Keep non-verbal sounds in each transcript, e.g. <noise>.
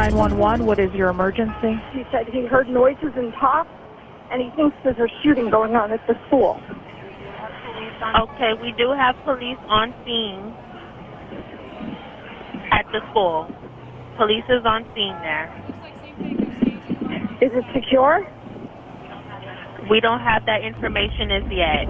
911, what is your emergency? He said he heard noises and talk, and he thinks there's a shooting going on at the school. Okay, we do have police on scene at the school. Police is on scene there. Is it secure? We don't have that information as yet.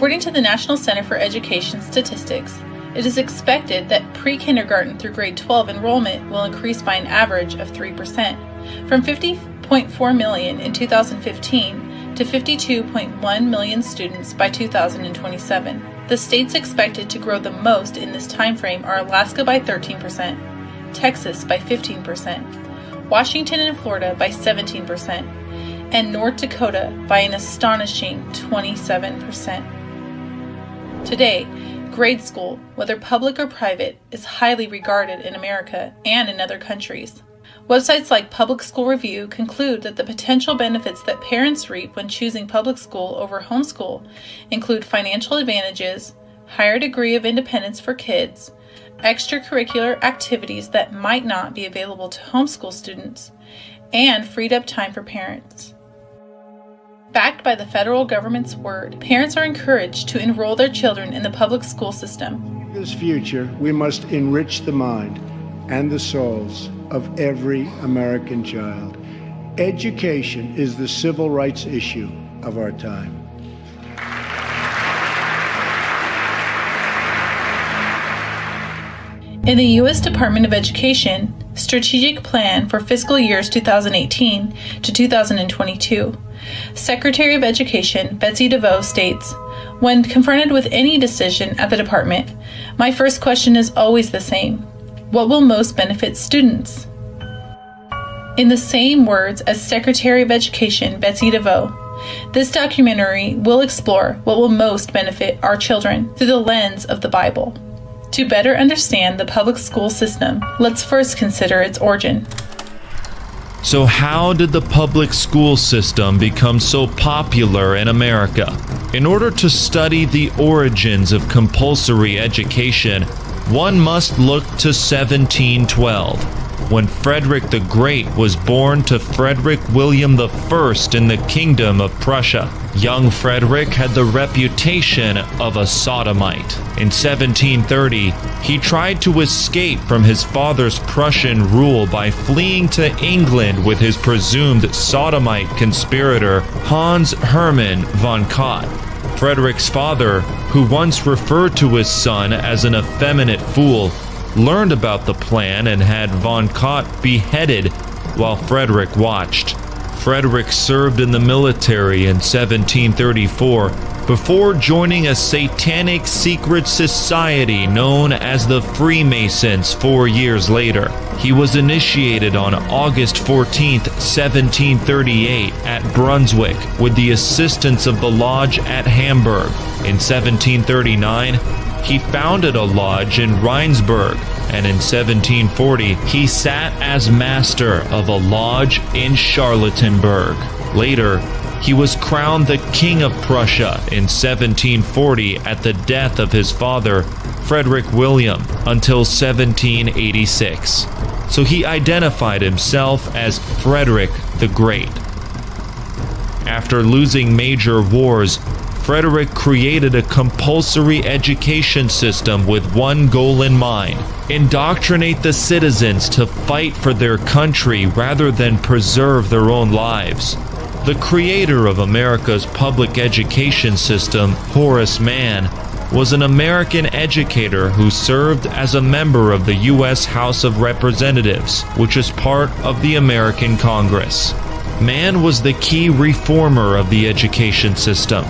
According to the National Center for Education Statistics, it is expected that pre kindergarten through grade 12 enrollment will increase by an average of 3%, from 50.4 million in 2015 to 52.1 million students by 2027. The states expected to grow the most in this time frame are Alaska by 13%, Texas by 15%, Washington and Florida by 17%, and North Dakota by an astonishing 27%. Today, grade school, whether public or private, is highly regarded in America and in other countries. Websites like Public School Review conclude that the potential benefits that parents reap when choosing public school over homeschool include financial advantages, higher degree of independence for kids, extracurricular activities that might not be available to homeschool students, and freed up time for parents. Backed by the federal government's word, parents are encouraged to enroll their children in the public school system. In this future, we must enrich the mind and the souls of every American child. Education is the civil rights issue of our time. In the U.S. Department of Education Strategic Plan for fiscal years 2018 to 2022, Secretary of Education Betsy DeVos states When confronted with any decision at the department, my first question is always the same What will most benefit students? In the same words as Secretary of Education Betsy DeVos, this documentary will explore what will most benefit our children through the lens of the Bible. To better understand the public school system, let's first consider its origin. So, how did the public school system become so popular in America? In order to study the origins of compulsory education, one must look to 1712 when Frederick the Great was born to Frederick William I in the Kingdom of Prussia. Young Frederick had the reputation of a sodomite. In 1730, he tried to escape from his father's Prussian rule by fleeing to England with his presumed sodomite conspirator Hans Hermann von Katt. Frederick's father, who once referred to his son as an effeminate fool, learned about the plan and had von Katt beheaded while Frederick watched. Frederick served in the military in 1734 before joining a satanic secret society known as the Freemasons four years later. He was initiated on August 14, 1738, at Brunswick with the assistance of the lodge at Hamburg. In 1739, he founded a lodge in Rheinsberg, and in 1740 he sat as master of a lodge in Charlottenburg. Later, he was crowned the King of Prussia in 1740 at the death of his father, Frederick William, until 1786. So he identified himself as Frederick the Great. After losing major wars, Frederick created a compulsory education system with one goal in mind indoctrinate the citizens to fight for their country rather than preserve their own lives. The creator of America's public education system, Horace Mann, was an American educator who served as a member of the U.S. House of Representatives, which is part of the American Congress. Mann was the key reformer of the education system.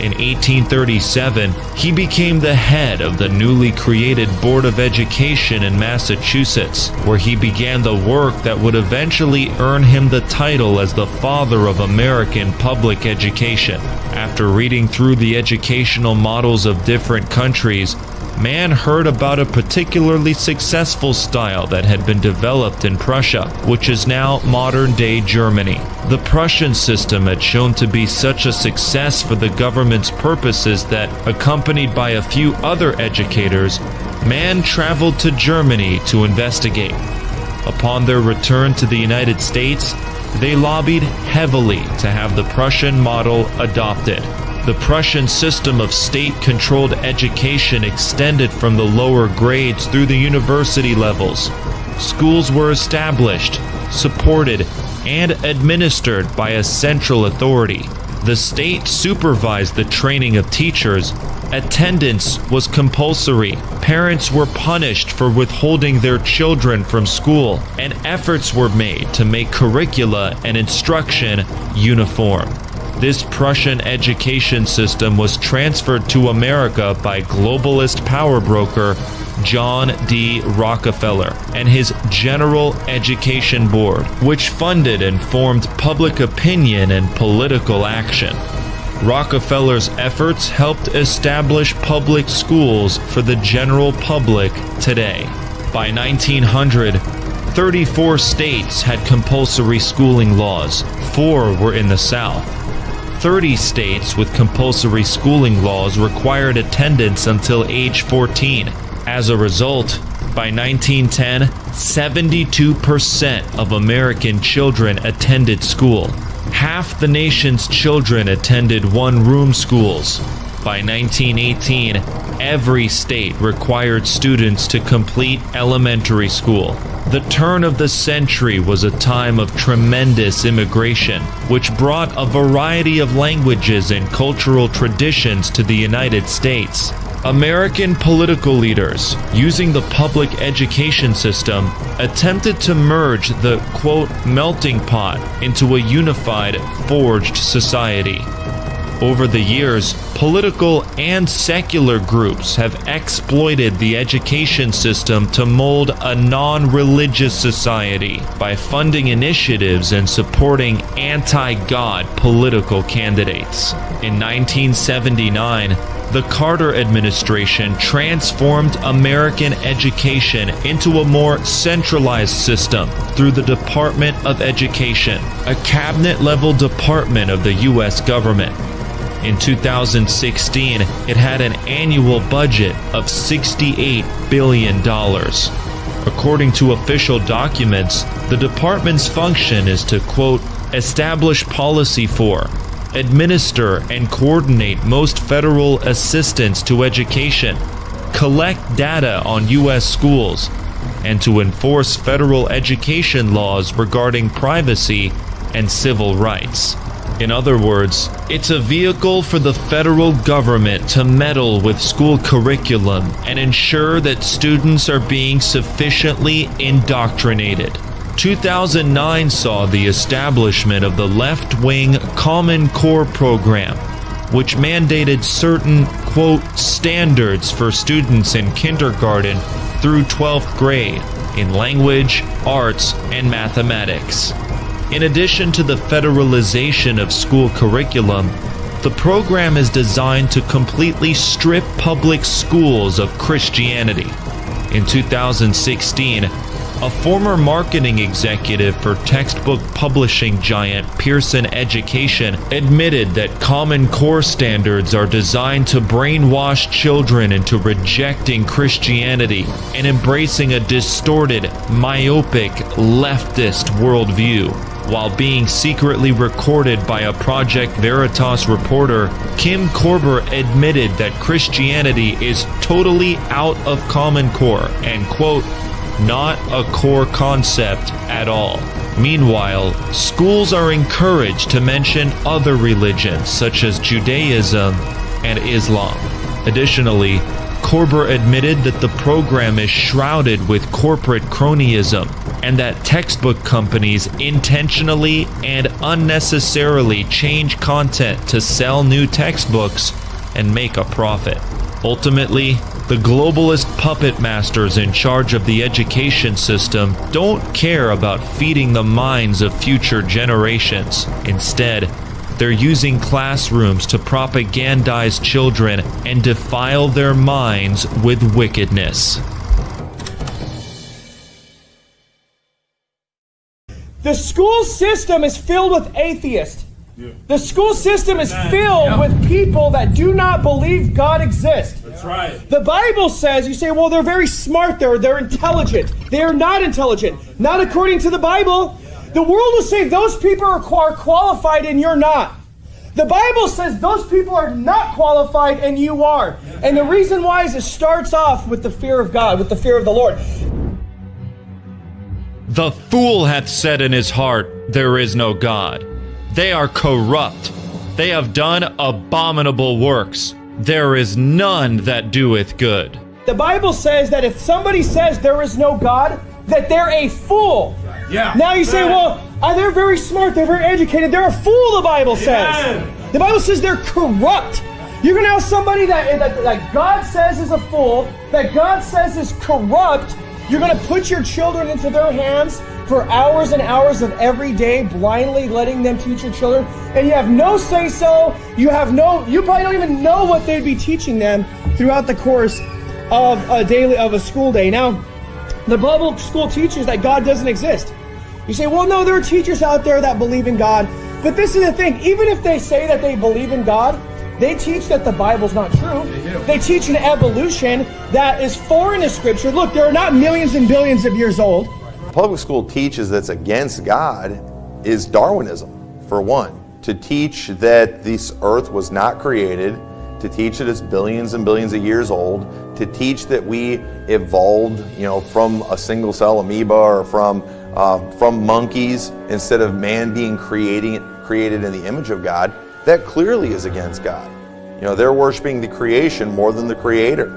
In 1837, he became the head of the newly created Board of Education in Massachusetts, where he began the work that would eventually earn him the title as the father of American public education. After reading through the educational models of different countries, man heard about a particularly successful style that had been developed in Prussia, which is now modern day Germany. The Prussian system had shown to be such a success for the government's purposes that, accompanied by a few other educators, man traveled to Germany to investigate. Upon their return to the United States, they lobbied heavily to have the Prussian model adopted. The Prussian system of state controlled education extended from the lower grades through the university levels. Schools were established, supported, and administered by a central authority. The state supervised the training of teachers. Attendance was compulsory. Parents were punished for withholding their children from school, and efforts were made to make curricula and instruction uniform. This Prussian education system was transferred to America by globalist power broker John D. Rockefeller and his General Education Board, which funded and formed public opinion and political action. Rockefeller's efforts helped establish public schools for the general public today. By 1900, 34 states had compulsory schooling laws, four were in the South. 30 states with compulsory schooling laws required attendance until age 14. As a result, by 1910, 72% of American children attended school. Half the nation's children attended one room schools. By 1918, every state required students to complete elementary school. The turn of the century was a time of tremendous immigration, which brought a variety of languages and cultural traditions to the United States. American political leaders, using the public education system, attempted to merge the quote melting pot into a unified, forged society. Over the years, political and secular groups have exploited the education system to mold a non religious society by funding initiatives and supporting anti God political candidates. In 1979, the Carter administration transformed American education into a more centralized system through the Department of Education, a cabinet level department of the U.S. government. In 2016, it had an annual budget of $68 billion. According to official documents, the department's function is to, quote, establish policy for, administer, and coordinate most federal assistance to education, collect data on U.S. schools, and to enforce federal education laws regarding privacy and civil rights. In other words, it's a vehicle for the federal government to meddle with school curriculum and ensure that students are being sufficiently indoctrinated. 2009 saw the establishment of the left wing Common Core program, which mandated certain, quote, standards for students in kindergarten through 12th grade in language, arts, and mathematics. In addition to the federalization of school curriculum, the program is designed to completely strip public schools of Christianity. In 2016, a former marketing executive for textbook publishing giant Pearson Education admitted that Common Core standards are designed to brainwash children into rejecting Christianity and embracing a distorted, myopic, leftist worldview. While being secretly recorded by a Project Veritas reporter, Kim Korber admitted that Christianity is totally out of Common Core and, quote, not a core concept at all. Meanwhile, schools are encouraged to mention other religions such as Judaism and Islam. Additionally, Korber admitted that the program is shrouded with corporate cronyism and that textbook companies intentionally and unnecessarily change content to sell new textbooks and make a profit. Ultimately, the globalist puppet masters in charge of the education system don't care about feeding the minds of future generations. Instead, they're using classrooms to propagandize children and defile their minds with wickedness. The school system is filled with atheists. The school system is filled with people that do not believe God exists. That's right. The Bible says, you say, well, they're very smart, they're, they're intelligent. They are not intelligent. Not according to the Bible. The world will say those people are, qualified and you're not. The Bible says those people are not qualified and you are. And the reason why is it starts off with the fear of God, with the fear of the Lord. The fool hath said in his heart, There is no God. They are corrupt. They have done abominable works. There is none that doeth good. The Bible says that if somebody says there is no God, that they're a fool. Yeah. Now you say, well, uh, they're very smart, they're very educated, they're a fool, the Bible says. Amen. The Bible says they're corrupt. You're going to have somebody that, that, that God says is a fool, that God says is corrupt. You're going to put your children into their hands for hours and hours of every day, blindly letting them teach your children, and you have no say so. You have no, you probably don't even know what they'd be teaching them throughout the course of a daily, of a school day. Now, the Bible school teaches that God doesn't exist. You say, well, no, there are teachers out there that believe in God. But this is the thing even if they say that they believe in God, they teach that the Bible's not true. They, teach an evolution that is foreign to Scripture. Look, there are not millions and billions of years old. Public school teaches that's against God is Darwinism, for one. To teach that this earth was not created, to teach that it's billions and billions of years old, to teach that we evolved, you know, from a single cell amoeba or from uh, from monkeys instead of man being creating created in the image of God, that clearly is against God. You know, they're worshiping the creation more than the creator.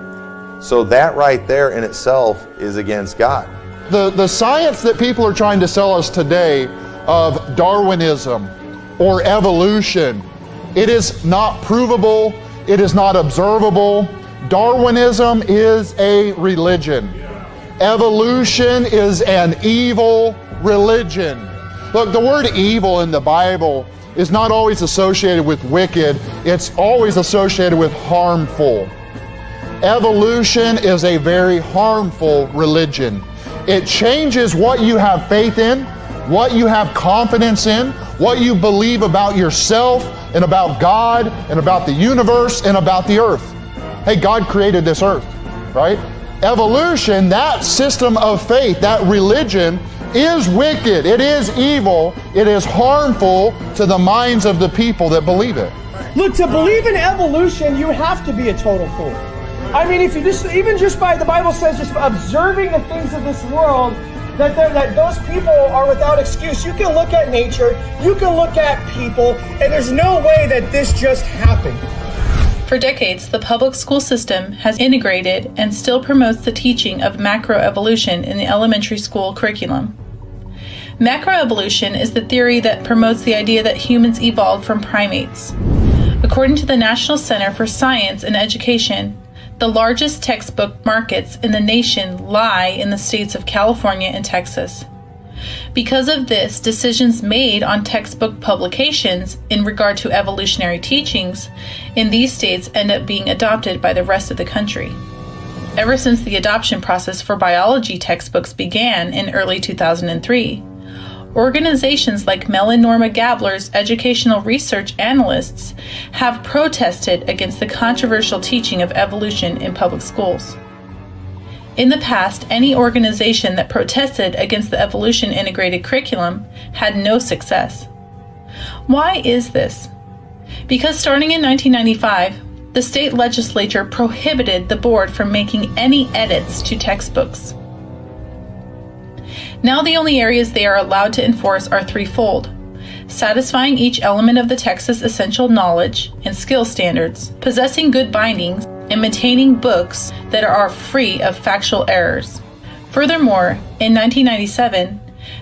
So that right there in itself is against God. The, the science that people are trying to sell us today of Darwinism or evolution, it is not provable, it is not observable. Darwinism is a religion. Evolution is an evil religion. Look, the word evil in the Bible is not always associated with wicked, it's always associated with harmful. Evolution is a very harmful religion. It changes what you have faith in, what you have confidence in, what you believe about yourself and about God and about the universe and about the earth. Hey, God created this earth, right? Evolution, that system of faith, that religion, is wicked, it is evil, it is harmful to the minds of the people that believe it. Look, to believe in evolution, you have to be a total fool. I mean, if you just, even just by, the Bible says, just observing the things of this world, that, that those people are without excuse. You can look at nature, you can look at people, and there's no way that this just happened. For decades, the public school system has integrated and still promotes the teaching of macroevolution in the elementary school curriculum. Macroevolution is the theory that promotes the idea that humans evolved from primates. According to the National Center for Science and Education, the largest textbook markets in the nation lie in the states of California and Texas. Because of this, decisions made on textbook publications in regard to evolutionary teachings in these states end up being adopted by the rest of the country. Ever since the adoption process for biology textbooks began in early 2003, organizations like Mel and Norma Gabler's educational research analysts have protested against the controversial teaching of evolution in public schools. In the past, any organization that protested against the evolution integrated curriculum had no success. Why is this? Because starting in 1995, the state legislature prohibited the board from making any edits to textbooks. Now, the only areas they are allowed to enforce are threefold satisfying each element of the Texas essential knowledge and skill standards, possessing good bindings, and maintaining books that are free of factual errors. Furthermore, in 1997,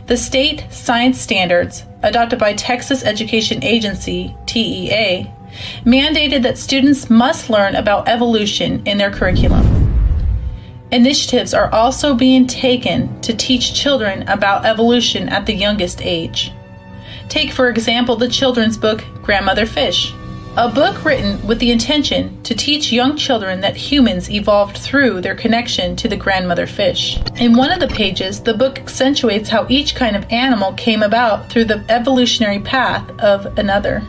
the state science standards, adopted by Texas Education Agency, TEA, mandated that students must learn about evolution in their curriculum. Initiatives are also being taken to teach children about evolution at the youngest age. Take, for example, the children's book Grandmother Fish, a book written with the intention to teach young children that humans evolved through their connection to the grandmother fish. In one of the pages, the book accentuates how each kind of animal came about through the evolutionary path of another.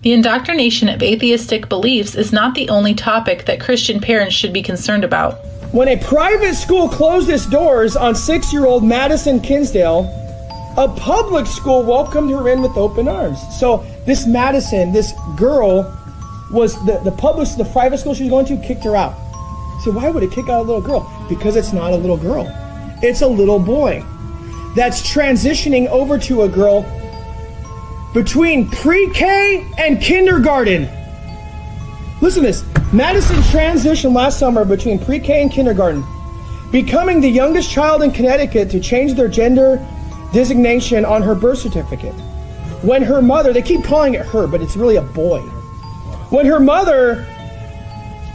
The indoctrination of atheistic beliefs is not the only topic that Christian parents should be concerned about. When a private school closed its doors on six year old Madison Kinsdale, a public school welcomed her in with open arms. So, this Madison, this girl, was the, the public, the private school she was going to kicked her out. So, why would it kick out a little girl? Because it's not a little girl, it's a little boy that's transitioning over to a girl between pre K and kindergarten. Listen to this Madison transitioned last summer between pre K and kindergarten, becoming the youngest child in Connecticut to change their gender designation on her birth certificate. When her mother, they keep calling it her, but it's really a boy. When her mother,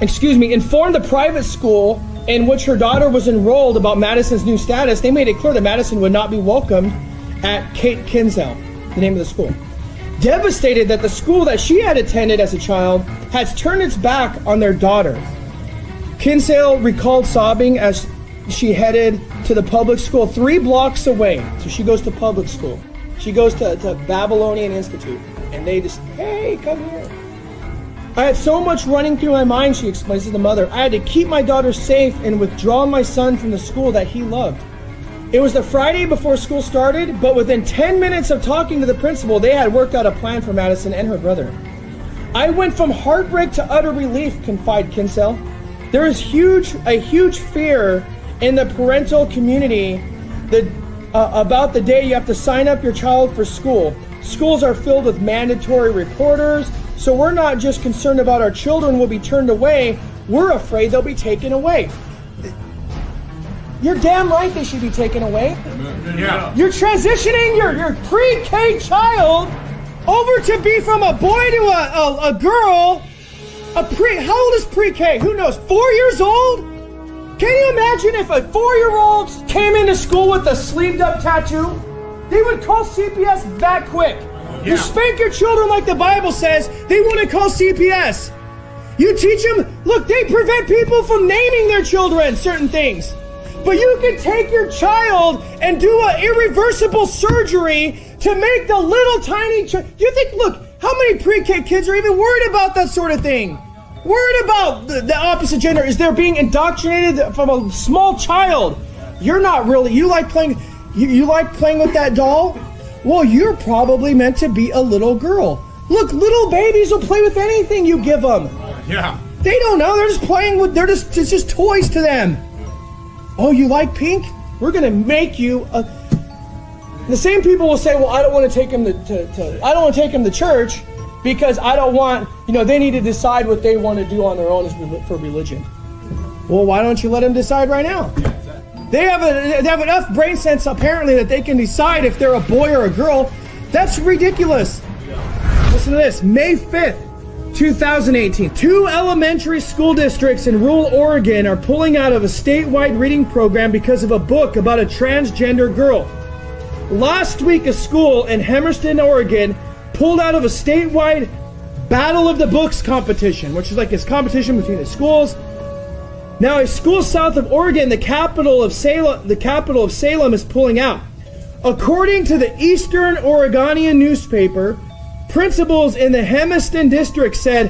excuse me, informed the private school in which her daughter was enrolled about Madison's new status, they made it clear that Madison would not be welcomed at Kate Kinsale, the name of the school. Devastated that the school that she had attended as a child has turned its back on their daughter. Kinsale recalled sobbing as she headed to the public school three blocks away. So she goes to public school. She goes to, to Babylonian Institute. And they just, hey, come here. I had so much running through my mind, she explains to the mother. I had to keep my daughter safe and withdraw my son from the school that he loved. It was the Friday before school started, but within 10 minutes of talking to the principal, they had worked out a plan for Madison and her brother. I went from heartbreak to utter relief, confide Kinsell. There is huge, a huge fear in the parental community that, uh, about the day you have to sign up your child for school. Schools are filled with mandatory reporters, so we're not just concerned about our children will be turned away, we're afraid they'll be taken away. You're damn right they should be taken away. Yeah. You're transitioning your, your pre-K child over to be from a boy to a, a, a girl. A pre how old is pre-K? Who knows? Four years old? Can you imagine if a four-year-old came into school with a sleeved up tattoo? They would call CPS that quick. You spank your children like the Bible says, they want to call CPS. You teach them, look, they prevent people from naming their children certain things. But you can take your child and do an irreversible surgery to make the little tiny child. Do You think, look, how many pre K kids are even worried about that sort of thing? Worried about the, the opposite gender? Is they're being indoctrinated from a small child? You're not really. You like playing. You, you like playing with that doll? Well, you're probably meant to be a little girl. Look, little babies will play with anything you give them. Yeah. They don't know. They're just playing with. They're just. It's just toys to them. Oh, you like pink? We're gonna make you a. The same people will say, "Well, I don't want to take him to, to, to I don't want to take him to church because I don't want, you know, they need to decide what they want to do on their own for religion." Well, why don't you let them decide right now? They have a, they have enough brain sense apparently that they can decide if they're a boy or a girl. That's ridiculous. Listen to this. May 5th, 2018. Two elementary school districts in rural Oregon are pulling out of a statewide reading program because of a book about a transgender girl. Last week, a school in Hermiston, Oregon, pulled out of a statewide Battle of the Books competition, which is like this competition between the schools. Now, a school south of Oregon, the capital of Salem, the capital of Salem, is pulling out. According to the Eastern Oregonian newspaper, principals in the Hermiston district said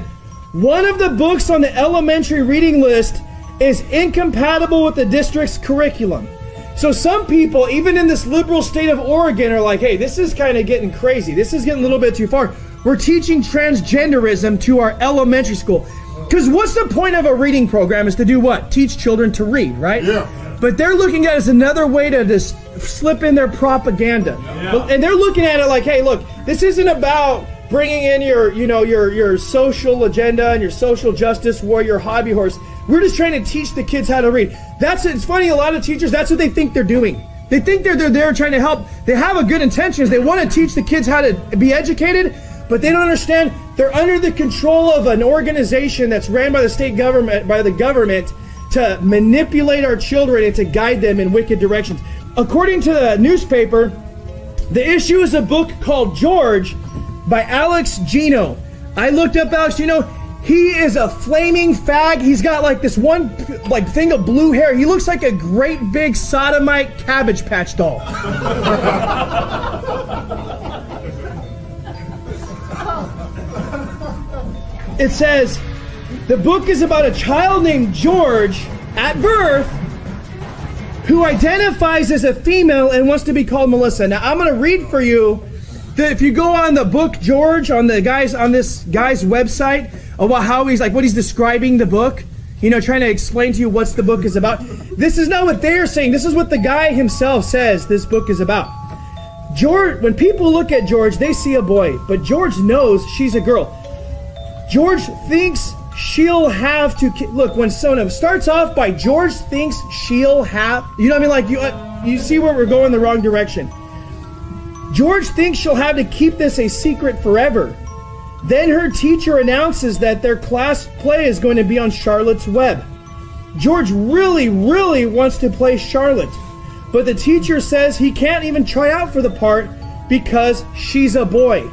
one of the books on the elementary reading list is incompatible with the district's curriculum. So some people, even in this liberal state of Oregon, are like, hey, this is kind of getting crazy. This is getting a little bit too far. We're teaching transgenderism to our elementary school. Because what's the point of a reading program is to do what? Teach children to read, right? Yeah. But they're looking at it as another way to just slip in their propaganda. But- And they're looking at it like, hey, look, this isn't about bringing in your, you know, your your social agenda and your social justice warrior hobby horse. We're just trying to teach the kids how to read. That's it's funny. A lot of teachers, that's what they think they're doing. They think they're they're there trying to help. They have a good intentions. They want to teach the kids how to be educated, but they don't understand they're under the control of an organization that's ran by the state government by the government to manipulate our children and to guide them in wicked directions. according to the newspaper, the issue is a book called George by Alex Gino. I looked up Alex Gino. He is a flaming fag. He's got like this one like thing of blue hair. He looks like a great big sodomite cabbage patch doll. it says the book is about a child named George at birth who identifies as a female and wants to be called Melissa. Now I'm going to read for you if you go on the book George on the guys on this guy's website about how he's like what he's describing the book, you know, trying to explain to you what's the book is about. This is not what they're saying. This is what the guy himself says this book is about. George, when people look at George, they see a boy, but George knows she's a girl. George thinks she'll have to look when Sona starts off by George thinks she'll have. You know what I mean? Like you, uh, you see where we're going the wrong direction. George thinks she'll have to keep this a secret forever. Then her teacher announces that their class play is going to be on Charlotte's Web. George really, really wants to play Charlotte, but the teacher says he can't even try out for the part because she's a boy.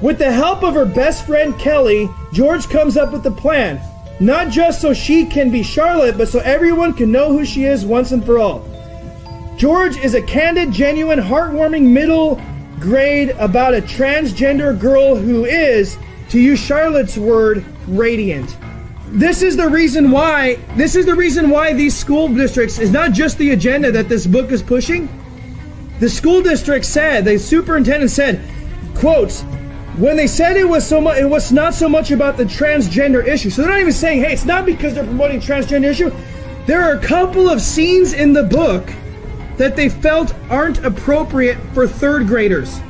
With the help of her best friend Kelly, George comes up with the plan. Not just so she can be Charlotte, but so everyone can know who she is once and for all. George is a candid, genuine, heartwarming middle grade about a transgender girl who is, to use Charlotte's word, radiant. This is the reason why this is the reason why these school districts is not just the agenda that this book is pushing. The school district said, the superintendent said, quotes, when they said it was so much it was not so much about the transgender issue. So they're not even saying, hey, it's not because they're promoting transgender issue. There are a couple of scenes in the book that they felt aren't appropriate for third graders.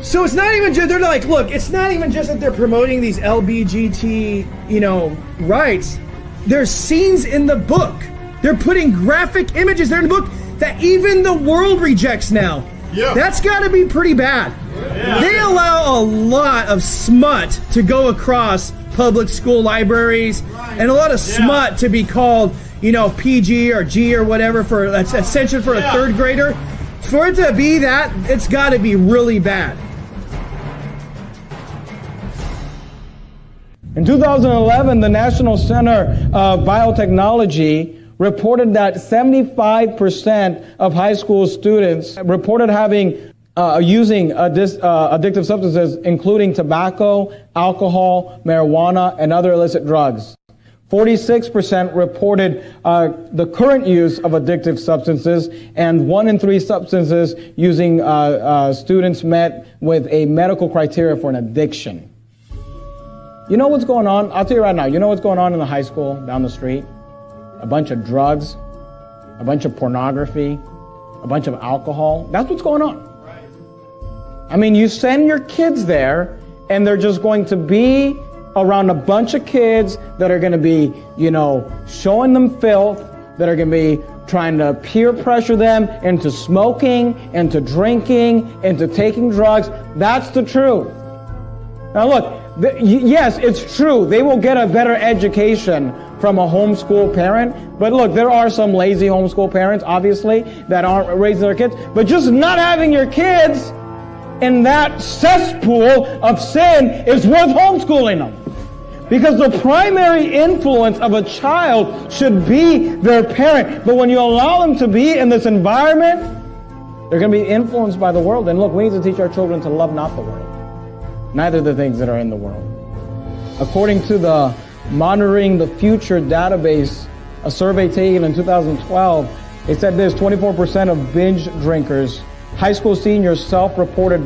So it's not even just they're like, look, it's not even just that they're promoting these LBGT, you know, rights. There's scenes in the book. They're putting graphic images there in the book that even the world rejects now. Yeah. That's got to be pretty bad. Yeah. They allow a lot of smut to go across public school libraries and a lot of yeah. smut to be called you know, PG or G or whatever for that's essential for a third grader. For it to be that, it's got to be really bad. In 2011, the National Center of Biotechnology reported that 75% of high school students reported having uh, using uh, addictive substances, including tobacco, alcohol, marijuana, and other illicit drugs. 46% reported uh, the current use of addictive substances, and one in three substances using uh, uh, students met with a medical criteria for an addiction. You know what's going on? I'll tell you right now. You know what's going on in the high school down the street? A bunch of drugs, a bunch of pornography, a bunch of alcohol. That's what's going on. I mean, you send your kids there, and they're just going to be around a bunch of kids that are going to be, you know, showing them filth, that are going to be trying to peer pressure them into smoking, into drinking, into taking drugs. That's the truth. Now, look, the, yes, it's true. They will get a better education from a homeschool parent. But look, there are some lazy homeschool parents, obviously, that aren't raising their kids. But just not having your kids in that cesspool of sin is worth homeschooling them. Because the primary influence of a child should be their parent. But when you allow them to be in this environment, they're going to be influenced by the world. And look, we need to teach our children to love not the world, neither the things that are in the world. According to the Monitoring the Future database, a survey taken in 2012, it said this 24% of binge drinkers, high school seniors self reported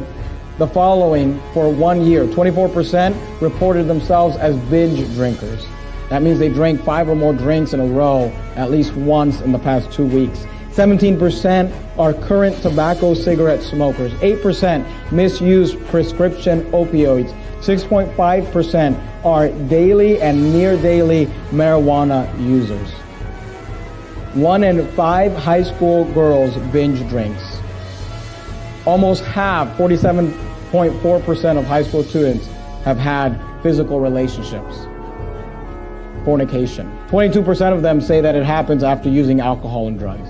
the following for one year. 24% reported themselves as binge drinkers. That means they drank five or more drinks in a row at least once in the past two weeks. 17% are current tobacco cigarette smokers. 8% misuse prescription opioids. 6.5% are daily and near daily marijuana users. One in five high school girls binge drinks almost half, 47.4% of high school students have had physical relationships, fornication. 22% of them say that it happens after using alcohol and drugs.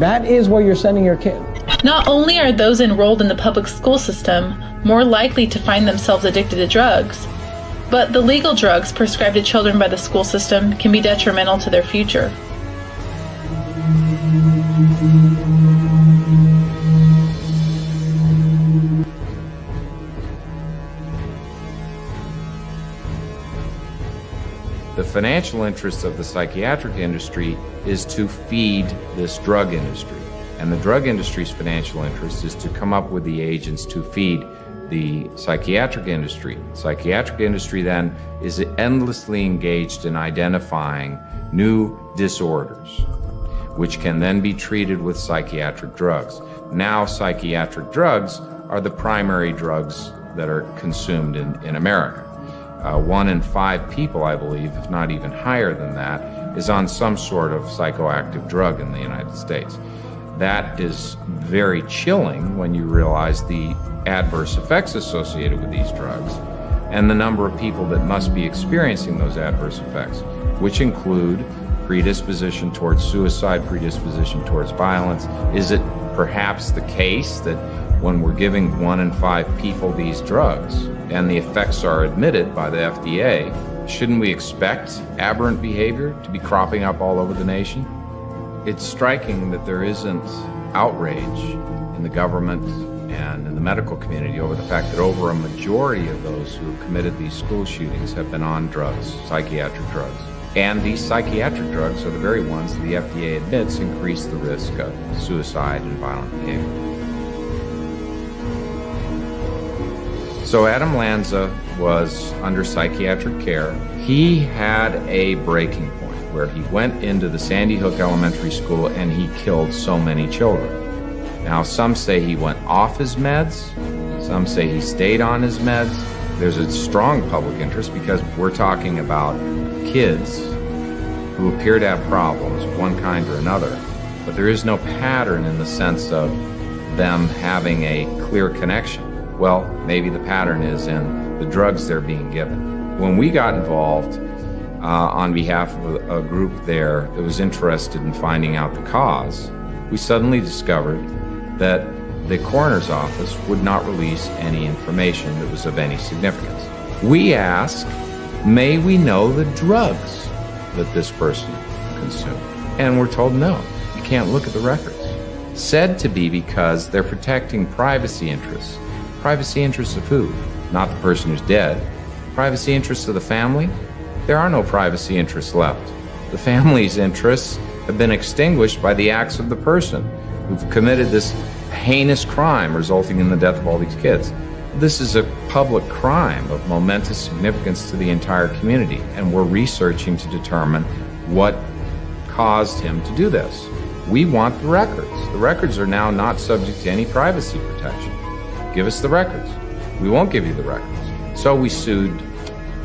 that is where you're sending your kid. Not only are those enrolled in the public school system more likely to find themselves addicted to drugs, but the legal drugs prescribed to children by the school system can be detrimental to their future. The financial interest of the psychiatric industry is to feed this drug industry. And the drug industry's financial interest is to come up with the agents to feed the psychiatric industry. Psychiatric industry then is endlessly engaged in identifying new disorders, which can then be treated with psychiatric drugs. Now, psychiatric drugs are the primary drugs that are consumed in, in America uh, one in five people, I believe, if not even higher than that, is on some sort of psychoactive drug in the United States. That is very chilling when you realize the adverse effects associated with these drugs and the number of people that must be experiencing those adverse effects, which include predisposition towards suicide, predisposition towards violence. Is it perhaps the case that when we're giving one in five people these drugs, and the effects are admitted by the FDA, shouldn't we expect aberrant behavior to be cropping up all over the nation? It's striking that there isn't outrage in the government and in the medical community over the fact that over a majority of those who have committed these school shootings have been on drugs, psychiatric drugs. And these psychiatric drugs are the very ones that the FDA admits increase the risk of suicide and violent behavior. So Adam Lanza was under psychiatric care. He had a breaking point where he went into the Sandy Hook Elementary School and he killed so many children. Now, some say he went off his meds, some say he stayed on his meds. There's a strong public interest because we're talking about kids who appear to have problems one kind or another, but there is no pattern in the sense of them having a clear connection. Well, maybe the pattern is in the drugs they're being given. When we got involved uh, on behalf of a, group there that was interested in finding out the cause, we suddenly discovered that the coroner's office would not release any information that was of any significance. We asked, may we know the drugs that this person consumed? And we're told no, you can't look at the records. Said to be because they're protecting privacy interests Privacy interests of who? Not the person who's dead. Privacy interests of the family? There are no privacy interests left. The family's interests have been extinguished by the acts of the person who've committed this heinous crime resulting in the death of all these kids. This is a public crime of momentous significance to the entire community, and we're researching to determine what caused him to do this. We want the records. The records are now not subject to any privacy protection. Give us the records. We won't give you the records. So we sued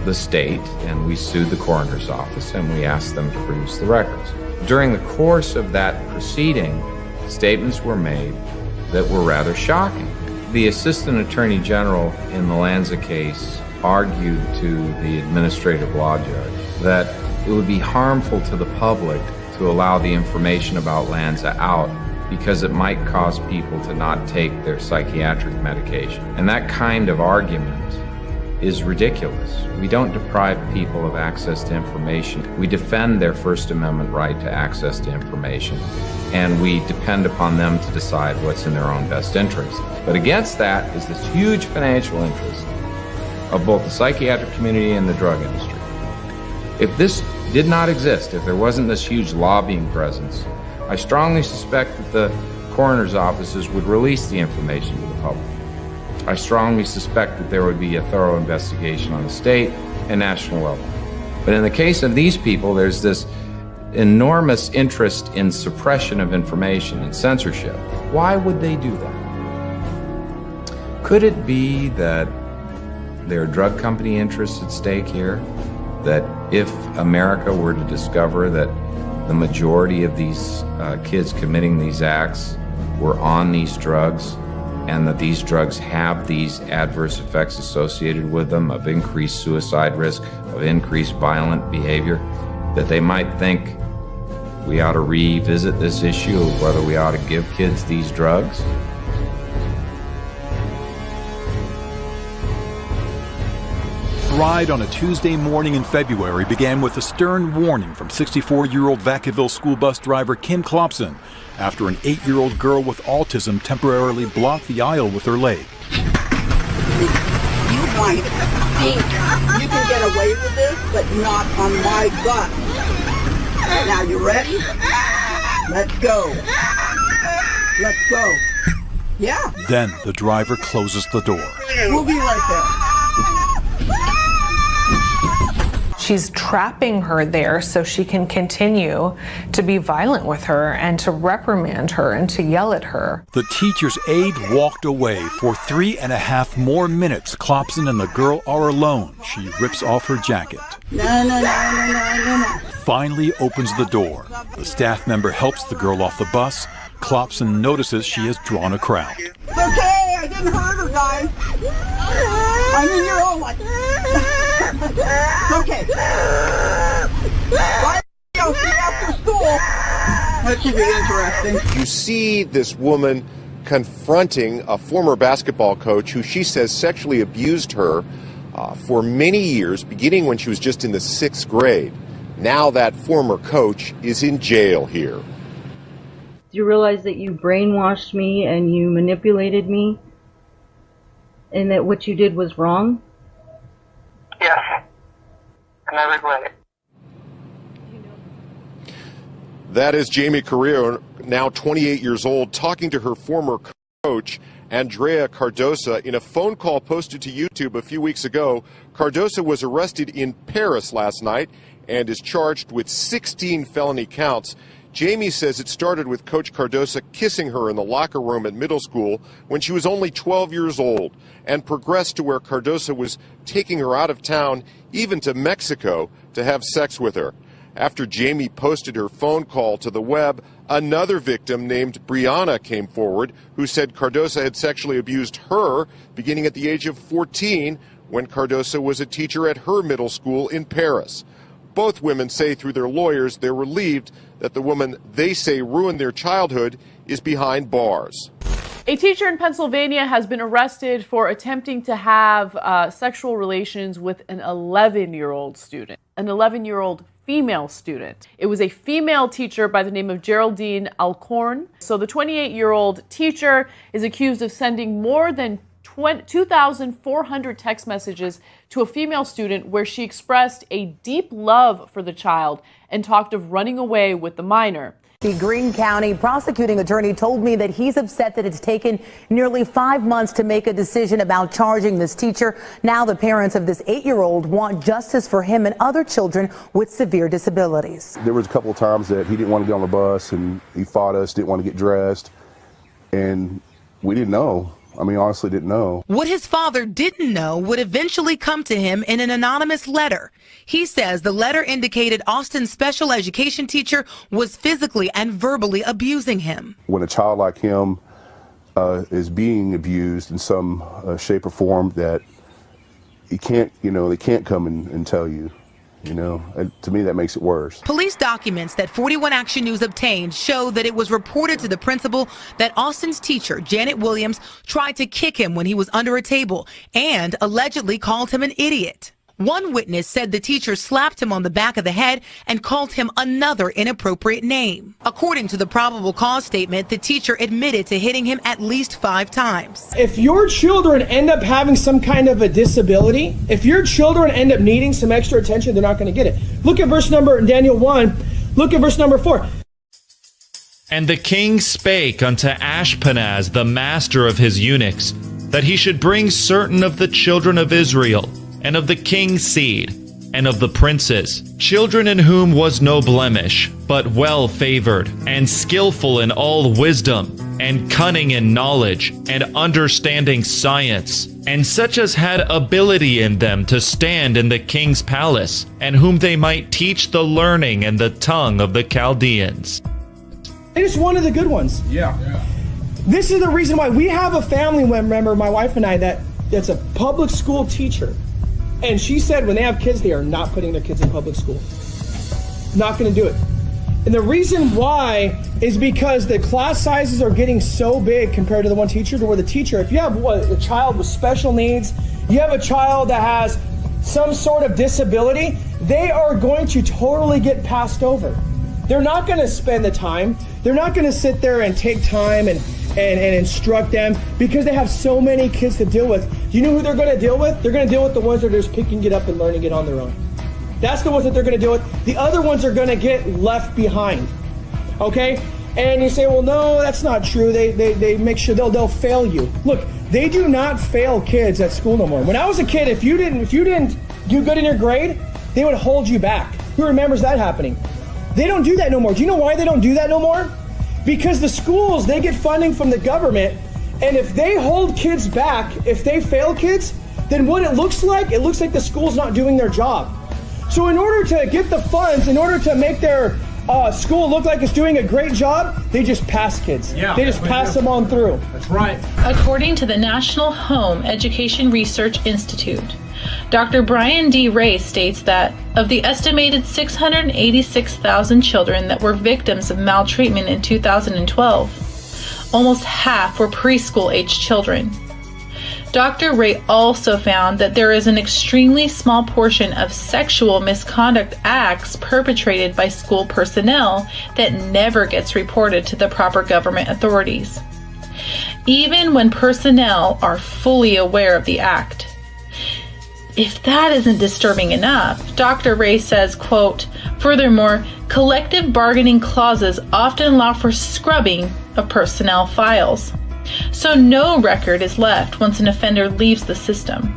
the state and we sued the coroner's office and we asked them to produce the records. During the course of that proceeding, statements were made that were rather shocking. The assistant attorney general in the Lanza case argued to the administrative law judge that it would be harmful to the public to allow the information about Lanza out because it might cause people to not take their psychiatric medication. And that kind of argument is ridiculous. We don't deprive people of access to information. We defend their First Amendment right to access to information, and we depend upon them to decide what's in their own best interest. But against that is this huge financial interest of both the psychiatric community and the drug industry. If this did not exist, if there wasn't this huge lobbying presence, I strongly suspect that the coroner's offices would release the information to the public. I strongly suspect that there would be a thorough investigation on the state and national level. But in the case of these people, there's this enormous interest in suppression of information and censorship. Why would they do that? Could it be that there are drug company interests at stake here? That if America were to discover that the majority of these uh, kids committing these acts were on these drugs and that these drugs have these adverse effects associated with them of increased suicide risk, of increased violent behavior, that they might think we ought to revisit this issue of whether we ought to give kids these drugs. Ride on a Tuesday morning in February began with a stern warning from 64 year old Vacaville school bus driver Kim Klopson after an eight year old girl with autism temporarily blocked the aisle with her leg. You might think you can get away with this, but not on my bus. Now, you ready? Let's go. Let's go. Yeah. Then the driver closes the door. We'll be right there. She's trapping her there so she can continue to be violent with her and to reprimand her and to yell at her. The teacher's aide walked away for three and a half more minutes. Klopson and the girl are alone. She rips off her jacket. No, no, no, no, no, no, no. Finally opens the door. The staff member helps the girl off the bus. Klopson notices she has drawn a crowd. It's okay, I didn't hurt her, guys. I mean, you're all like. Okay. Why don't see after school? That should be interesting. You see this woman confronting a former basketball coach who she says sexually abused her uh, for many years, beginning when she was just in the sixth grade. Now that former coach is in jail here. Do you realize that you brainwashed me and you manipulated me? And that what you did was wrong? Yes. And I regret it. That is Jamie Carrillo, now 28 years old, talking to her former coach, Andrea Cardosa. In a phone call posted to YouTube a few weeks ago, Cardosa was arrested in Perris last night and is charged with 16 felony counts. Jamie says it started with Coach Cardosa kissing her in the locker room at middle school when she was only 12 years old and progressed to where Cardosa was taking her out of town, even to Mexico, to have sex with her. After Jamie posted her phone call to the web, another victim named Brianna came forward who said Cardosa had sexually abused her beginning at the age of 14 when Cardosa was a teacher at her middle school in Perris. Both women say through their lawyers they're relieved that the woman they say ruined their childhood is behind bars. A teacher in Pennsylvania has been arrested for attempting to have uh, sexual relations with an 11 year old student, an 11 year old female student. It was a female teacher by the name of Geraldine Alcorn. So the 28 year old teacher is accused of sending more than 2,400 text messages to a female student where she expressed a deep love for the child and talked of running away with the minor. The Greene County prosecuting attorney told me that he's upset that it's taken nearly five months to make a decision about charging this teacher. Now the parents of this eight-year-old want justice for him and other children with severe disabilities. There was a couple of times that he didn't want to get on the bus and he fought us, didn't want to get dressed, and we didn't know. I mean, honestly, didn't know. What his father didn't know would eventually come to him in an anonymous letter. He says the letter indicated Austin's special education teacher was physically and verbally abusing him. When a child like him uh, is being abused in some uh, shape or form, that he can't, you know, they can't come and, and tell you. You know, and to me, that makes it worse. Police documents that 41 Action News obtained show that it was reported to the principal that Austin's teacher, Janet Williams, tried to kick him when he was under a table and allegedly called him an idiot. One witness said the teacher slapped him on the back of the head and called him another inappropriate name. According to the probable cause statement, the teacher admitted to hitting him at least five times. If your children end up having some kind of a disability, if your children end up needing some extra attention, they're not going to get it. Look at verse number in Daniel 1. Look at verse number 4. And the king spake unto Ashpenaz, the master of his eunuchs, that he should bring certain of the children of Israel, and of the king's seed, and of the princes, children in whom was no blemish, but well favored, and skillful in all wisdom, and cunning in knowledge, and understanding science, and such as had ability in them to stand in the king's palace, and whom they might teach the learning and the tongue of the Chaldeans. It is one of the good ones. Yeah. This is the reason why we have a family member, my wife and I, that that's a public school teacher. And she said when they have kids, they are not putting their kids in public school. Not going to do it. And the reason why is because the class sizes are getting so big compared to the one teacher to where the teacher, if you have a child with special needs, you have a child that has some sort of disability, they are going to totally get passed over. They're not going to spend the time. They're not going to sit there and take time and, and, and instruct them because they have so many kids to deal with. Do you know who they're going to deal with? They're going to deal with the ones that are just picking it up and learning it on their own. That's the ones that they're going to deal with. The other ones are going to get left behind. Okay? And you say, well, no, that's not true. They, they, they make sure they'll, they'll fail you. Look, they do not fail kids at school no more. When I was a kid, if you didn't, if you didn't do good in your grade, they would hold you back. Who remembers that happening? They don't do that no more. Do you know why they don't do that no more? Because the schools, they get funding from the government, and if they hold kids back, if they fail kids, then what it looks like, it looks like the school's not doing their job. So in order to get the funds, in order to make their uh, school look like it's doing a great job, they just pass kids. Yeah, they just pass them on through. That's right. According to the National Home Education Research Institute, Dr. Brian D. Ray states that of the estimated 686,000 children that were victims of maltreatment in 2012, almost half were preschool age children. Dr. Ray also found that there is an extremely small portion of sexual misconduct acts perpetrated by school personnel that never gets reported to the proper government authorities, even when personnel are fully aware of the act. If that isn't disturbing enough, Dr. Ray says, quote, furthermore, collective bargaining clauses often allow for scrubbing of personnel files. So no record is left once an offender leaves the system.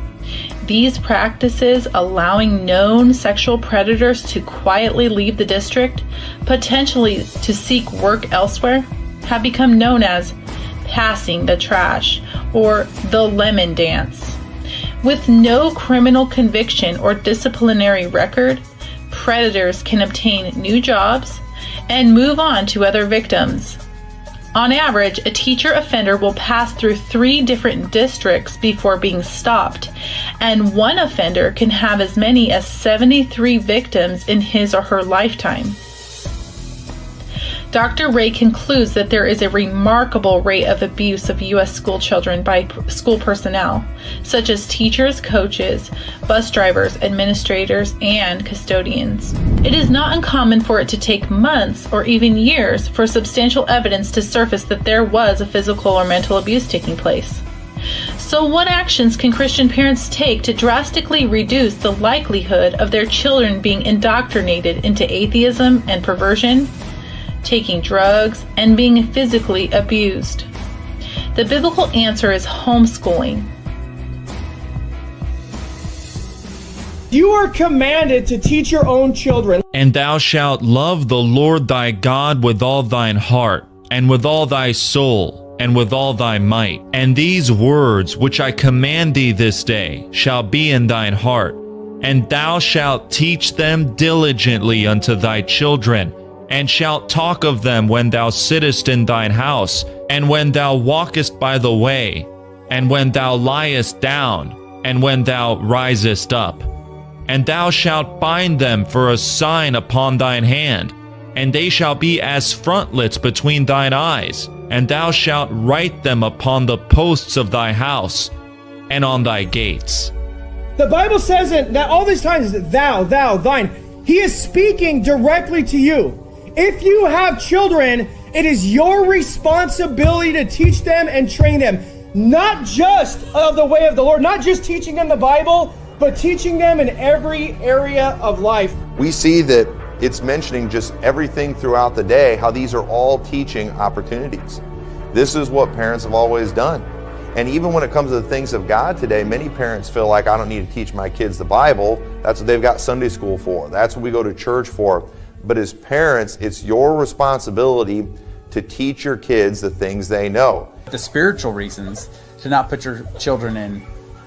These practices, allowing known sexual predators to quietly leave the district, potentially to seek work elsewhere, have become known as passing the trash or the lemon dance. With no criminal conviction or disciplinary record, predators can obtain new jobs and move on to other victims. On average, a teacher offender will pass through three different districts before being stopped, and one offender can have as many as 73 victims in his or her lifetime. Dr. Ray concludes that there is a remarkable rate of abuse of U.S. school children by school personnel, such as teachers, coaches, bus drivers, administrators, and custodians. It is not uncommon for it to take months or even years for substantial evidence to surface that there was a physical or mental abuse taking place. So, what actions can Christian parents take to drastically reduce the likelihood of their children being indoctrinated into atheism and perversion? Taking drugs, and being physically abused? The biblical answer is homeschooling. You are commanded to teach your own children. And thou shalt love the Lord thy God with all thine heart, and with all thy soul, and with all thy might. And these words which I command thee this day shall be in thine heart, and thou shalt teach them diligently unto thy children and shalt talk of them when thou sittest in thine house, and when thou walkest by the way, and when thou liest down, and when thou risest up. And thou shalt bind them for a sign upon thine hand, and they shall be as frontlets between thine eyes, and thou shalt write them upon the posts of thy house and on thy gates. The Bible says that all these times thou, thou, thine. He is speaking directly to you. If you have children, it is your responsibility to teach them and train them, not just of the way of the Lord, not just teaching them the Bible, but teaching them in every area of life. We see that it's mentioning just everything throughout the day, how these are all teaching opportunities. This is what parents have always done. And even when it comes to the things of God today, many parents feel like I don't need to teach my kids the Bible. That's what they've got Sunday school for. That's what we go to church for. But as parents, it's your responsibility to teach your kids the things they know. The spiritual reasons to not put your children in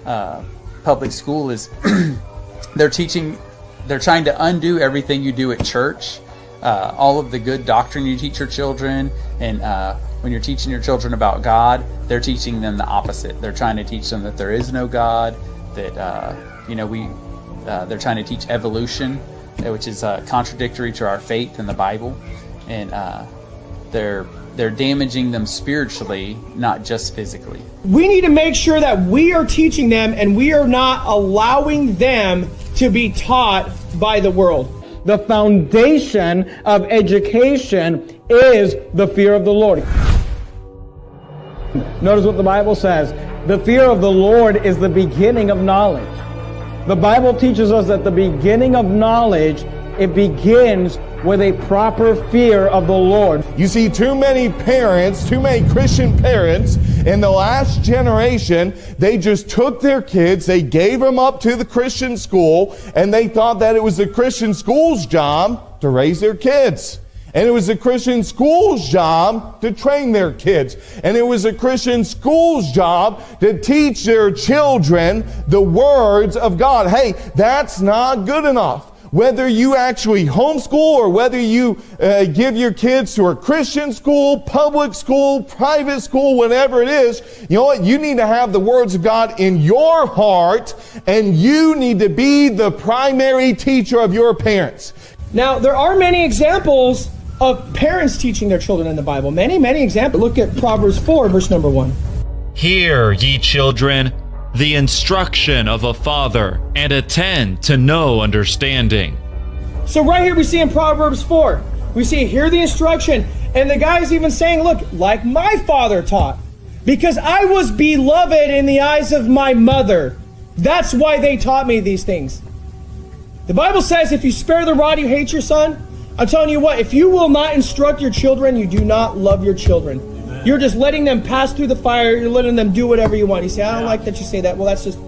uh, public school is <clears throat> they're teaching, they're trying to undo everything you do at church, uh, all of the good doctrine you teach your children, and uh, when you're teaching your children about God, they're teaching them the opposite. They're trying to teach them that there is no God, that uh, you know we, uh, they're trying to teach evolution which is uh, contradictory to our faith in the Bible. and uh, they're they're damaging them spiritually, not just physically. We need to make sure that we are teaching them and we are not allowing them to be taught by the world. The foundation of education is the fear of the Lord. Notice what the Bible says. The fear of the Lord is the beginning of knowledge. The Bible teaches us that the beginning of knowledge, it begins with a proper fear of the Lord. You see, too many parents, too many Christian parents in the last generation, they just took their kids, they gave them up to the Christian school, and they thought that it was the Christian school's job to raise their kids. And it was a Christian school's job to train their kids. And it was a Christian school's job to teach their children the words of God. Hey, that's not good enough whether you actually homeschool or whether you uh, give your kids to a Christian school, public school, private school, whatever it is, you know what? You need to have the words of God in your heart and you need to be the primary teacher of your parents. Now, there are many examples of parents teaching their children in the Bible. Many, many examples. Look at Proverbs 4, verse number 1. Hear, ye children, the instruction of a father, and attend to no understanding. So, right here we see in Proverbs 4, we see, hear the instruction. And the guy's even saying, look, like my father taught, because I was beloved in the eyes of my mother. That's why they taught me these things. The Bible says, if you spare the rod, you hate your son. I'm telling you what, if you will not instruct your children, you do not love your children. Amen. You're just letting them pass through the fire, you're letting them do whatever you want. You say, I don't yeah. like that you say that. Well, that's just,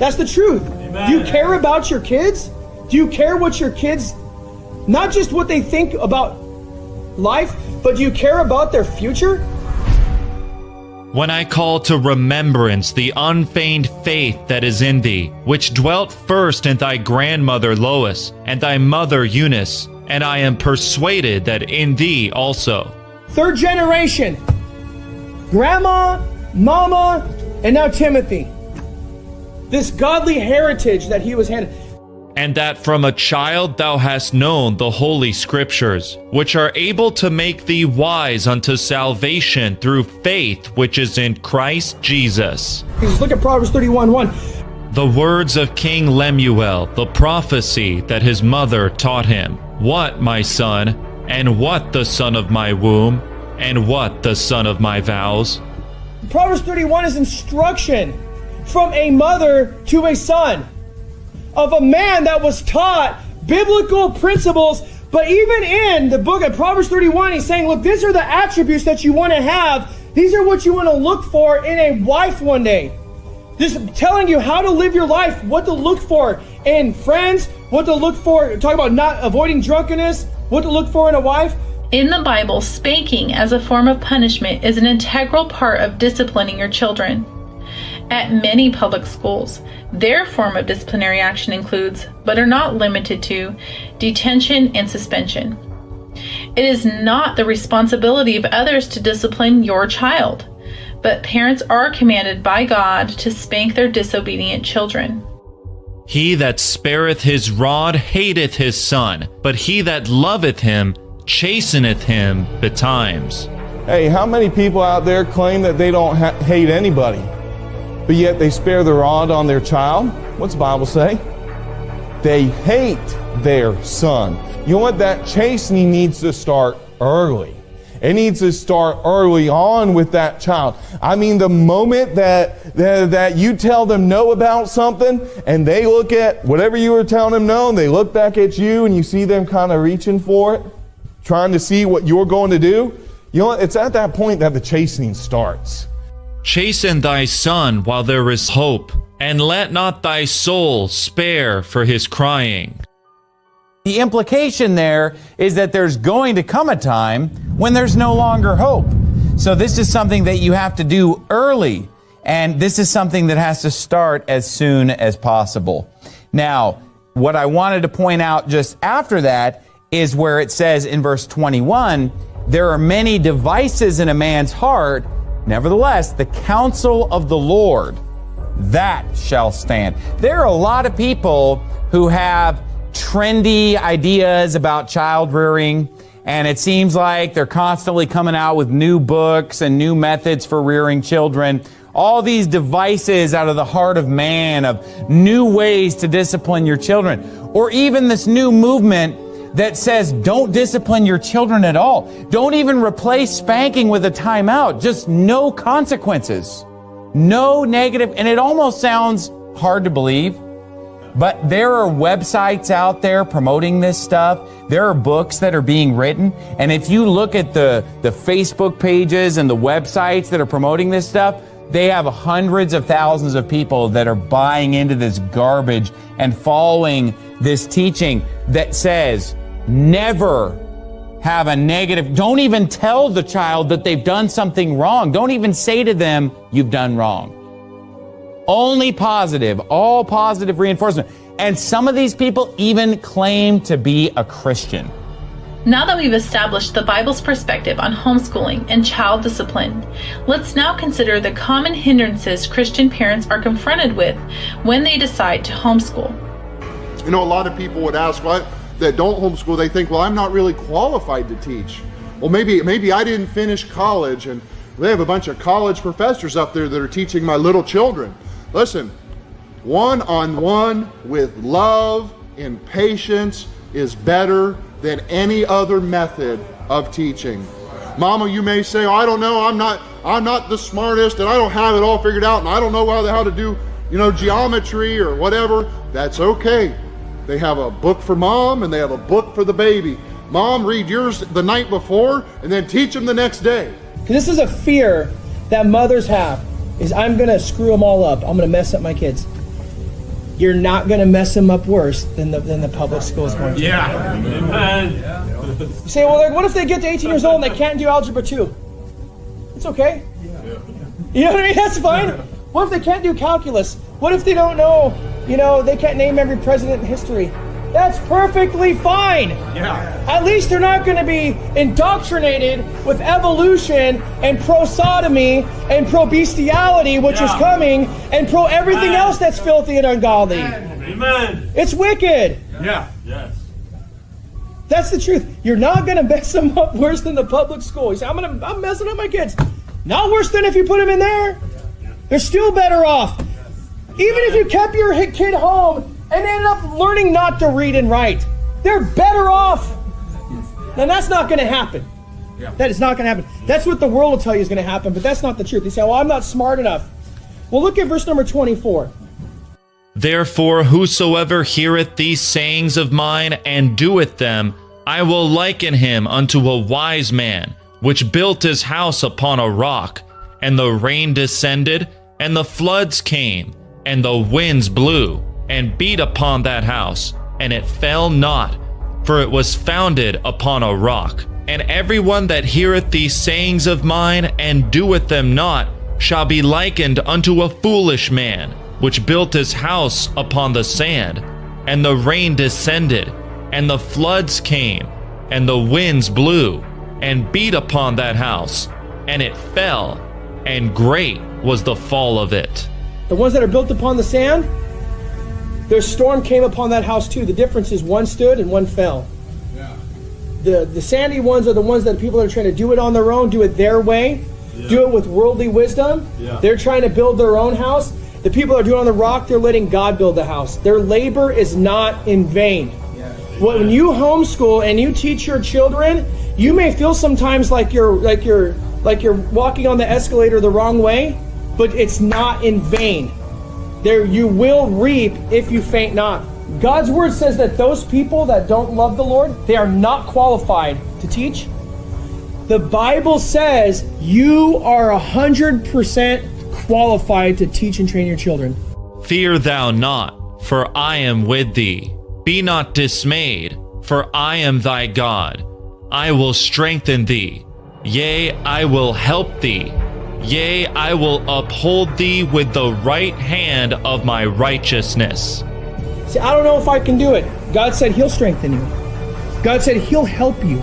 that's the truth. Amen. Do you care about your kids? Do you care what your kids, not just what they think about life, but do you care about their future? When I call to remembrance the unfeigned faith that is in thee, which dwelt first in thy grandmother Lois and thy mother Eunice, and I am persuaded that in thee also. Third generation grandma, mama, and now Timothy. This godly heritage that he was handed. And that from a child thou hast known the holy scriptures, which are able to make thee wise unto salvation through faith which is in Christ Jesus. Just look at Proverbs 31 1. The words of King Lemuel, the prophecy that his mother taught him. What, my son, and what the son of my womb, and what the son of my vows? Proverbs 31 is instruction from a mother to a son of a man that was taught biblical principles. But even in the book of Proverbs 31, he's saying, look, these are the attributes that you want to have. These are what you want to look for in a wife one day. Just telling you how to live your life, what to look for in friends, what to look for, talk about not avoiding drunkenness, what to look for in a wife. In the Bible, spanking as a form of punishment is an integral part of disciplining your children. At many public schools, their form of disciplinary action includes, but are not limited to, detention and suspension. It is not the responsibility of others to discipline your child but parents are commanded by God to spank their disobedient children. He that spareth his rod hateth his son, but he that loveth him chasteneth him betimes. Hey, how many people out there claim that they don't ha- hate anybody, but yet they spare the rod on their child? What's the Bible say? They hate their son. You know what? That chastening needs to start early. It needs to start early on with that child. I mean, the moment that, that, that, you tell them no about something and they look at whatever you were telling them no and they look back at you and you see them kind of reaching for it, trying to see what you're going to do, you know, it's at that point that the chastening starts. Chasten thy son while there is hope, and let not thy soul spare for his crying. The implication there is that there's going to come a time when there's no longer hope. So this is something that you have to do early, and this is something that has to start as soon as possible. Now, what I wanted to point out just after that is where it says in verse 21 there are many devices in a man's heart, nevertheless, the counsel of the Lord that shall stand. There are a lot of people who have trendy ideas about child rearing and it seems like they're constantly coming out with new books and new methods for rearing children. All these devices out of the heart of man of new ways to discipline your children. Or even this new movement that says don't discipline your children at all. Don't even replace spanking with a timeout. Just no consequences. No negative. And it almost sounds hard to believe. But there are websites out there promoting this stuff. There are books that are being written. And if you look at the, the Facebook pages and the websites that are promoting this stuff, they have hundreds of thousands of people that are buying into this garbage and following this teaching that says never have a negative, don't even tell the child that they've done something wrong. Don't even say to them, you've done wrong. Only positive, all positive reinforcement. And some of these people even claim to be a Christian. Now that we've established the Bible's perspective on homeschooling and child discipline, let's now consider the common hindrances Christian parents are confronted with when they decide to homeschool. You know, a lot of people would ask, what that don't homeschool, they think, well, I'm not really qualified to teach. Well, maybe maybe I didn't finish college, and they have a bunch of college professors up there that are teaching my little children. Listen, one on one with love and patience is better than any other method of teaching. Mama, you may say, oh, I don't know, I'm not, I'm not the smartest and I don't have it all figured out and I don't know how, how to do, you know, geometry or whatever. That's okay. They have a book for mom and they have a book for the baby. Mom, read yours the night before and then teach them the next day. This is a fear that mothers have is I'm going to screw them all up. I'm going to mess up my kids. You're not going to mess them up worse than the, than the public school is going to. Yeah. Amen. You say, well, like, what if they get to 18 years old and they can't do algebra 2? It's okay. You know what I mean? <laughs> That's fine. What if they can't do calculus? What if they don't know, you know, they can't name every president in history? That's perfectly fine. Yeah. At least they're not going to be indoctrinated with evolution and pro sodomy and pro bestiality, which is coming, and pro everything Amen. else that's filthy and ungodly. Amen. It's wicked. Yeah. Yes. That's the truth. You're not going to mess them up worse than the public school. You say, I'm, gonna, I'm messing up my kids. Not worse than if you put them in there. They're still better off. Even if you kept your kid home and they ended up learning not to read and write, they're better off. Now, that's not going to happen. That is not going to happen. That's what the world will tell you is going to happen, but that's not the truth. They say, well, I'm not smart enough. Well, look at verse number 24. Therefore, whosoever heareth these sayings of mine and doeth them, I will liken him unto a wise man, which built his house upon a rock. And the rain descended, and the floods came, and the winds blew, and beat upon that house, and it fell not, for it was founded upon a rock. And everyone that heareth these sayings of mine and doeth them not shall be likened unto a foolish man, which built his house upon the sand. And the rain descended, and the floods came, and the winds blew, and beat upon that house, and it fell, and great was the fall of it. The ones that are built upon the sand, their storm came upon that house too. The difference is one stood and one fell. The, the sandy ones are the ones that people are trying to do it on their own, do it their way, do it with worldly wisdom. Yeah. They're trying to build their own house. The people are doing it on the rock, they're letting God build the house. Their labor is not in vain. When you homeschool and you teach your children, you may feel sometimes like you're like you're like you're walking on the escalator the wrong way, but it's not in vain. There you will reap if you faint not. God's word says that those people that don't love the Lord, they are not qualified to teach. The Bible says you are a hundred percent qualified to teach and train your children. Fear thou not, for I am with thee. Be not dismayed, for I am thy God. I will strengthen thee. Yea, I will help thee. Yea, I will uphold thee with the right hand of my righteousness. See, I don't know if I can do it. God said He'll strengthen you. God said He'll help you.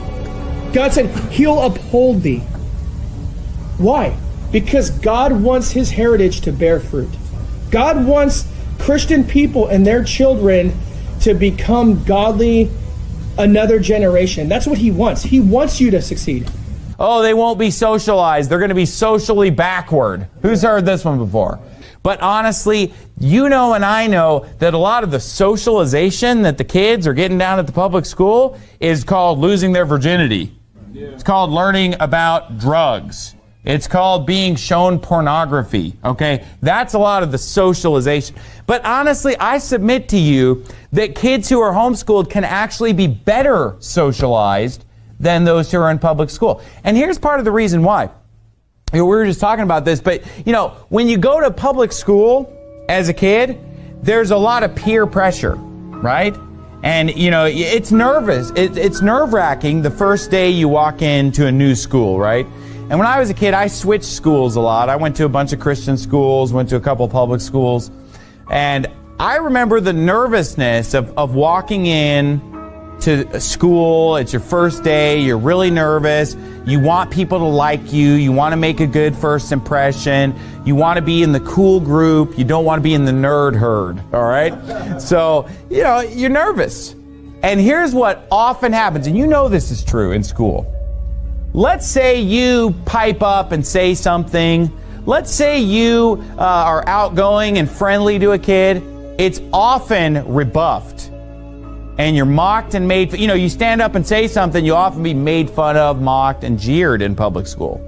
God said He'll uphold thee. Why? Because God wants His heritage to bear fruit. God wants Christian people and their children to become godly another generation. That's what he wants. He wants you to succeed. Oh, they won't be socialized. They're going to be socially backward. Who's heard this one before? But honestly, you know and I know that a lot of the socialization that the kids are getting down at the public school is called losing their virginity. It's called learning about drugs. It's called being shown pornography. Okay? That's a lot of the socialization. But honestly, I submit to you that kids who are homeschooled can actually be better socialized than those who are in public school. And here's part of the reason why. You know, we were just talking about this, but you know, when you go to public school as a kid, there's a lot of peer pressure, right? And you know, it's nervous. It, it's nerve wracking the first day you walk into a new school, right? And when I was a kid, I switched schools a lot. I went to a bunch of Christian schools, went to a couple public schools, and I remember the nervousness of, of walking in to school. It's your first day. You're really nervous. You want people to like you. You want to make a good first impression. You want to be in the cool group. You don't want to be in the nerd herd. All right. So, you know, you're nervous. And here's what often happens, and you know this is true in school. Let's say you pipe up and say something. Let's say you uh, are outgoing and friendly to a kid. It's often rebuffed and you're mocked and made, you know, you stand up and say something, you'll often be made fun of, mocked, and jeered in public school.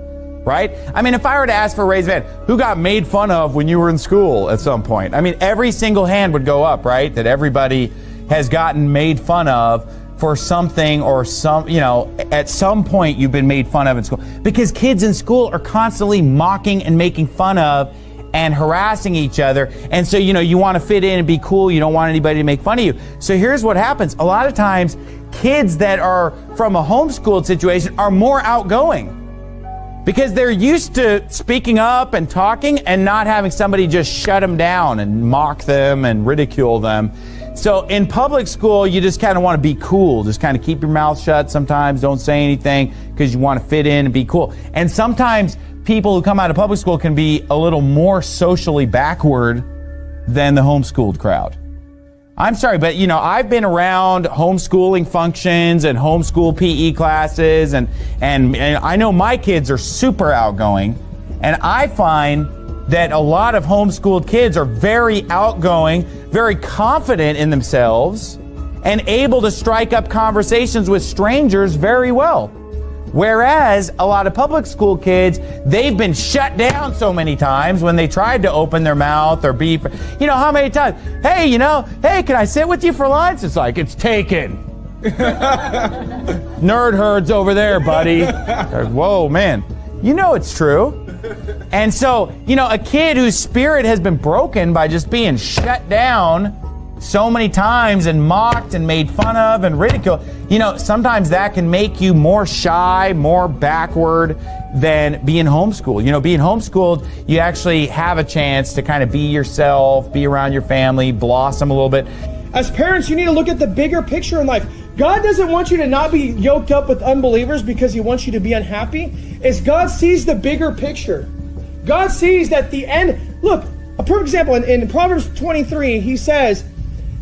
Right? I mean, if I were to ask for a raised hand, who got made fun of when you were in school at some point? I mean, every single hand would go up, right? That everybody has gotten made fun of for something or some, you know, at some point you've been made fun of in school. Because kids in school are constantly mocking and making fun of and harassing each other. And so, you know, you want to fit in and be cool. You don't want anybody to make fun of you. So here's what happens. A lot of times, kids that are from a homeschooled situation are more outgoing because they're used to speaking up and talking and not having somebody just shut them down and mock them and ridicule them. So in public school, you just kind of want to be cool. Just kind of keep your mouth shut sometimes. Don't say anything because you want to fit in and be cool. And sometimes people who come out of public school can be a little more socially backward than the homeschooled crowd. I'm sorry, but you know, I've been around homeschooling functions and homeschool PE classes and, and, and I know my kids are super outgoing and I find that a lot of homeschooled kids are very outgoing, very confident in themselves, and able to strike up conversations with strangers very well. Whereas a lot of public school kids, they've been shut down so many times when they tried to open their mouth or be, you know, how many times? Hey, you know, hey, can I sit with you for lunch? It's like, it's taken. <laughs> Nerd herds over there, buddy. Whoa, man. You know it's true. And so, you know, a kid whose spirit has been broken by just being shut down so many times and mocked and made fun of and ridiculed, you know, sometimes that can make you more shy, more backward than being homeschooled. You know, being homeschooled, you actually have a chance to kind of be yourself, be around your family, blossom a little bit. As parents, you need to look at the bigger picture in life. God doesn't want you to not be yoked up with unbelievers because he wants you to be unhappy. Is God sees the bigger picture. God sees that the end. Look, a perfect example in, in Proverbs 23, he says,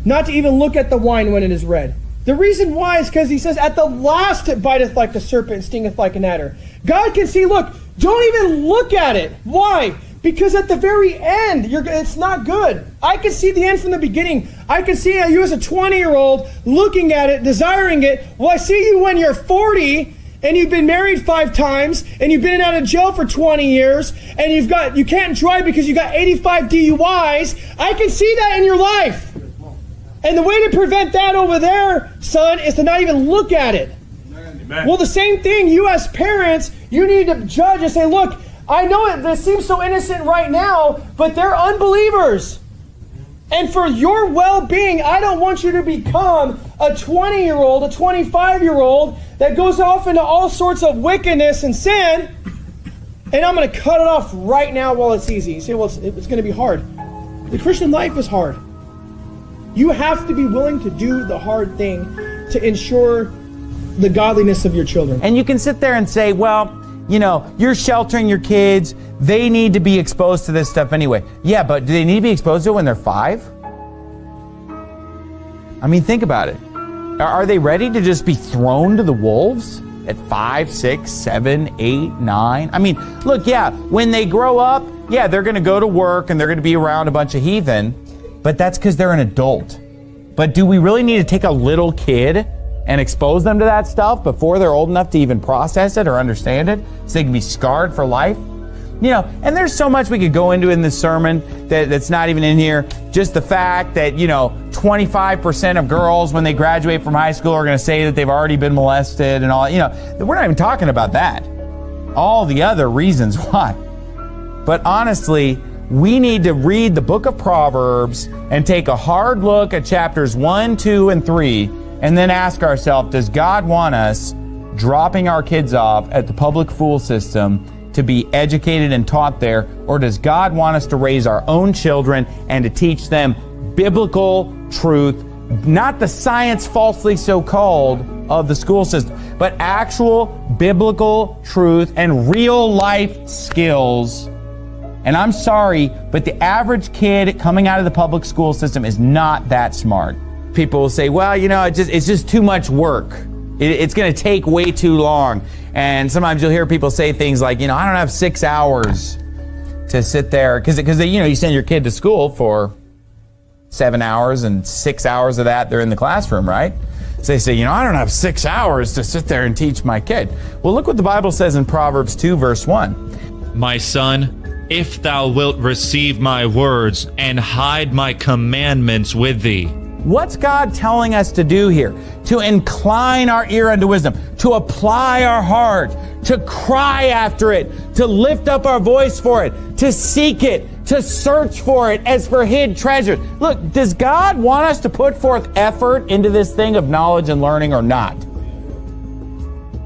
not to even look at the wine when it is red. The reason why is because he says, At the last it biteth like the serpent and stingeth like an adder. God can see, look, don't even look at it. Why? Because at the very end, it's not good. I can see the end from the beginning. I can see you as a 20 year old looking at it, desiring it. Well, I see you when you're 40 and you've been married five times and you've been out of jail for 20 years and you've got you can't drive because you got 85 DUIs. I can see that in your life. And the way to prevent that over there, son, is to not even look at it. Amen. Well, the same thing, you as parents, you need to judge and say, look, I know it, this seems so innocent right now, but they're unbelievers. And for your well being, I don't want you to become a 20 year old, a 25 year old that goes off into all sorts of wickedness and sin. And I'm going to cut it off right now while it's easy. You say, well, it's, it's going to be hard. The Christian life is hard. You have to be willing to do the hard thing to ensure the godliness of your children. And you can sit there and say, well, you know, you're sheltering your kids. They need to be exposed to this stuff anyway. Yeah, but do they need to be exposed to it when they're five? I mean, think about it. Are- they ready to just be thrown to the wolves at five, six, seven, eight, nine? I mean, look, yeah, when they grow up, yeah, they're going to go to work and they're going to be around a bunch of heathen, but that's because they're an adult. But do we really need to take a little kid and expose them to that stuff before they're old enough to even process it or understand it so they can be scarred for life? You know, and there's so much we could go into in this sermon that, that's not even in here. Just the fact that, you know, 25% of girls when they graduate from high school are going to say that they've already been molested and all, you know, we're not even talking about that. All the other reasons <laughs> why. But honestly, we need to read the book of Proverbs and take a hard look at chapters 1, 2, and 3, and then ask ourselves Does God want us dropping our kids off at the public school system to be educated and taught there, or does God want us to raise our own children and to teach them biblical truth, not the science falsely so called of the school system, but actual biblical truth and real life skills? And I'm sorry, but the average kid coming out of the public school system is not that smart. People will say, well, you know, it just, it's just too much work. It, it's going to take way too long. And sometimes you'll hear people say things like, you know, I don't have six hours to sit there. Because, because you know, you send your kid to school for seven hours and six hours of that they're in the classroom, right? So they say, you know, I don't have six hours to sit there and teach my kid. Well, look what the Bible says in Proverbs 2, verse 1. My son, if thou wilt receive my words and hide my commandments with thee. What's God telling us to do here? To incline our ear unto wisdom, to apply our heart, to cry after it, to lift up our voice for it, to seek it, to search for it as for hid treasures. Look, does God want us to put forth effort into this thing of knowledge and learning or not?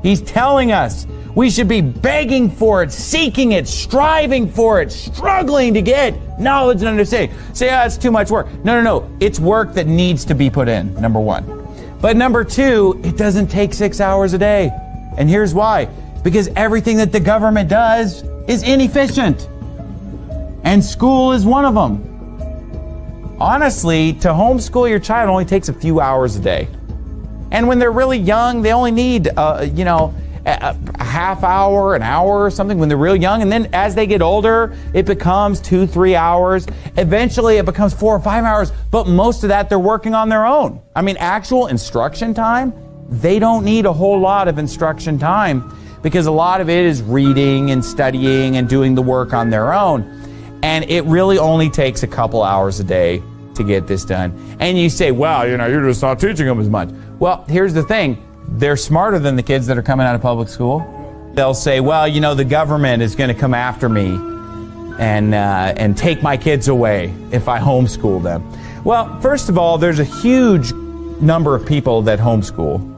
He's telling us we should be begging for it, seeking it, striving for it, struggling to get knowledge and understanding. Say, oh, it's too much work. No, no, no. It's work that needs to be put in, number one. But number two, it doesn't take six hours a day. And here's why because everything that the government does is inefficient. And school is one of them. Honestly, to homeschool your child only takes a few hours a day. And when they're really young, they only need, uh, you know, a, a half hour, an hour or something when they're real young. And then as they get older, it becomes two, three hours. Eventually, it becomes four or five hours. But most of that, they're working on their own. I mean, actual instruction time, they don't need a whole lot of instruction time because a lot of it is reading and studying and doing the work on their own. And it really only takes a couple hours a day to get this done. And you say, well, you know, you're just not teaching them as much. Well, here's the thing they're smarter than the kids that are coming out of public school. They'll say, well, you know, the government is going to come after me and, uh, and take my kids away if I homeschool them. Well, first of all, there's a huge number of people that homeschool.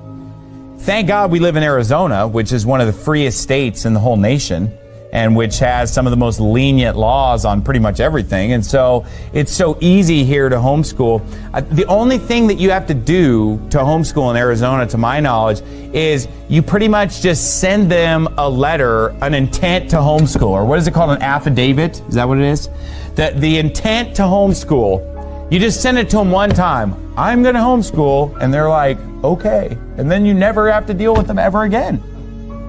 Thank God we live in Arizona, which is one of the freest states in the whole nation and which has some of the most lenient laws on pretty much everything. And so it's so easy here to homeschool. The only thing that you have to do to homeschool in Arizona, to my knowledge, is you pretty much just send them a letter, an intent to homeschool, or what is it called, an affidavit? Is that what it is? That the intent to homeschool. You just send it to them one time. I'm going to homeschool. And they're like, okay. And then you never have to deal with them ever again.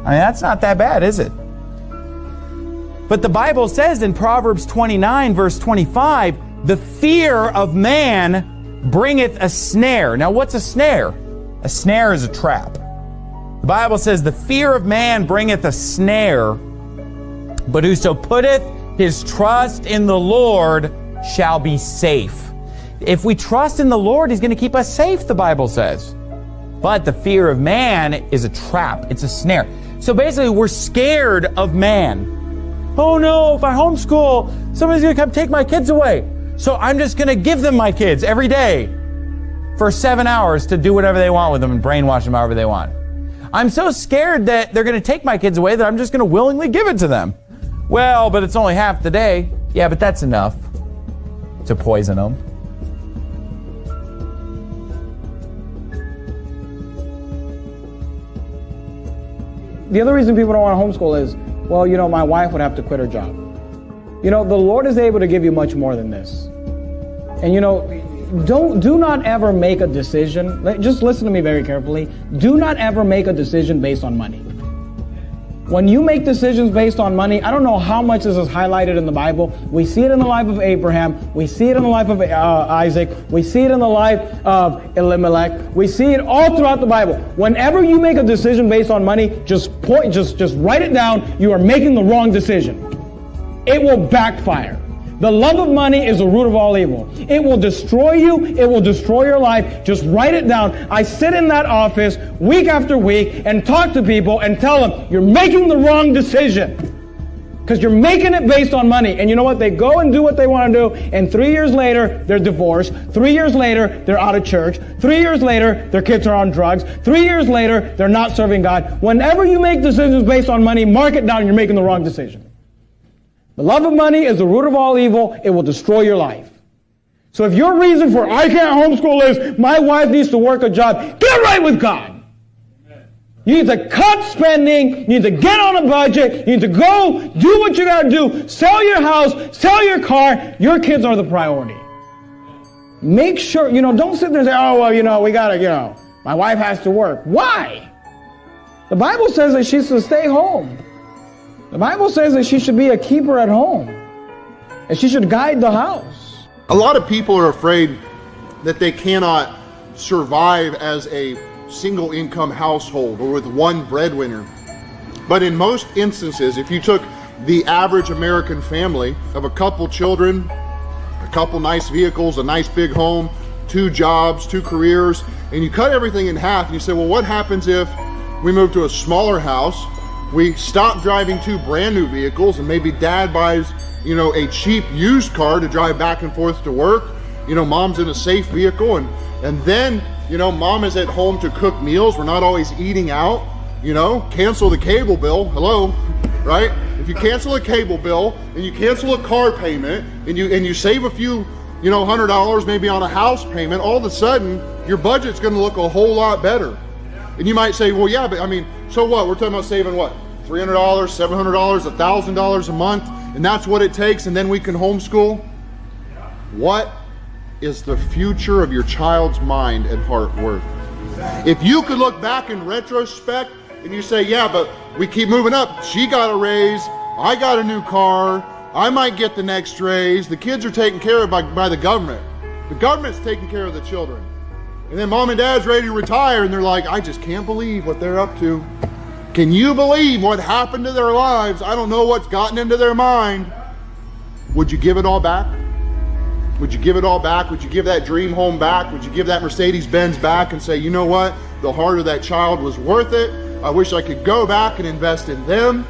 I mean, that's not that bad, is it? But the Bible says in Proverbs 29, verse 25, the fear of man bringeth a snare. Now, what's a snare? A snare is a trap. The Bible says, the fear of man bringeth a snare, but whoso putteth his trust in the Lord shall be safe. If we trust in the Lord, he's going to keep us safe, the Bible says. But the fear of man is a trap, it's a snare. So basically, we're scared of man oh no, if I homeschool, somebody's gonna come take my kids away. So I'm just gonna give them my kids every day for seven hours to do whatever they want with them and brainwash them however they want. I'm so scared that they're gonna take my kids away that I'm just gonna willingly give it to them. Well, but it's only half the day. Yeah, but that's enough to poison them. The other reason people don't want to homeschool is well, you know, my wife would have to quit her job. You know, the Lord is able to give you much more than this. And you know, don't do not ever make a decision. Just listen to me very carefully. Do not ever make a decision based on money. When you make decisions based on money, I don't know how much this is highlighted in the Bible. We see it in the life of Abraham. We see it in the life of uh, Isaac. We see it in the life of Elimelech. We see it all throughout the Bible. Whenever you make a decision based on money, just point, just just write it down. You are making the wrong decision. It will backfire. The love of money is the root of all evil. It will destroy you. It will destroy your life. Just write it down. I sit in that office week after week and talk to people and tell them, you're making the wrong decision. Because you're making it based on money. And you know what? They go and do what they want to do. And three years later, they're divorced. Three years later, they're out of church. Three years later, their kids are on drugs. Three years later, they're not serving God. Whenever you make decisions based on money, mark it down. You're making the wrong decision. The love of money is the root of all evil. It will destroy your life. So if your reason for I can't homeschool is my wife needs to work a job, get right with God. You need to cut spending. You need to get on a budget. You need to go do what you got to do. Sell your house. Sell your car. Your kids are the priority. Make sure, you know, don't sit there and say, oh, well, you know, we got to, you know, my wife has to work. Why? The Bible says that she's to stay home. The Bible says that she should be a keeper at home. And she should guide the house. A lot of people are afraid that they cannot survive as a single income household or with one breadwinner. But in most instances, if you took the average American family of a couple children, a couple nice vehicles, a nice big home, two jobs, two careers, and you cut everything in half and you say, well, what happens if we move to a smaller house? We stop driving two brand new vehicles and maybe dad buys, you know, a cheap used car to drive back and forth to work. You know, mom's in a safe vehicle and, and then, you know, mom is at home to cook meals. We're not always eating out, you know, cancel the cable bill. Hello, right? If you cancel a cable bill and you cancel a car payment and you, and you save a few, you know, hundred dollars maybe on a house payment, all of a sudden your budget's going to look a whole lot better. And you might say, well, yeah, but I mean, so what? We're talking about saving what? $300, $700, $1,000 a month, and that's what it takes, and then we can homeschool? What is the future of your child's mind and heart worth? If you could look back in retrospect and you say, yeah, but we keep moving up. She got a raise. I got a new car. I might get the next raise. The kids are taken care of by, by the government. The government's taking care of the children. And then mom and dad's ready to retire and they're like, I just can't believe what they're up to. Can you believe what happened to their lives? I don't know what's gotten into their mind. Would you give it all back? Would you give it all back? Would you give that dream home back? Would you give that Mercedes Benz back and say, you know what? The heart of that child was worth it. I wish I could go back and invest in them.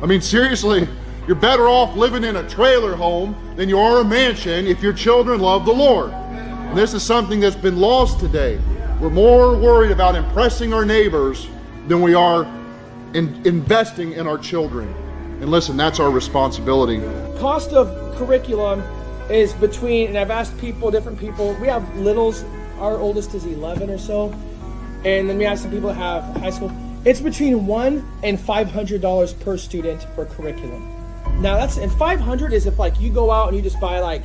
I mean, seriously, you're better off living in a trailer home than you are a mansion if your children love the Lord. And this is something that's been lost today. We're more worried about impressing our neighbors than we are in investing in our children. And listen, that's our responsibility. Cost of curriculum is between, and I've asked people, different people. We have littles. Our oldest is 11 or so, and then we have some people have high school. It's between one and five hundred dollars per student for curriculum. Now that's and five hundred is if like you go out and you just buy like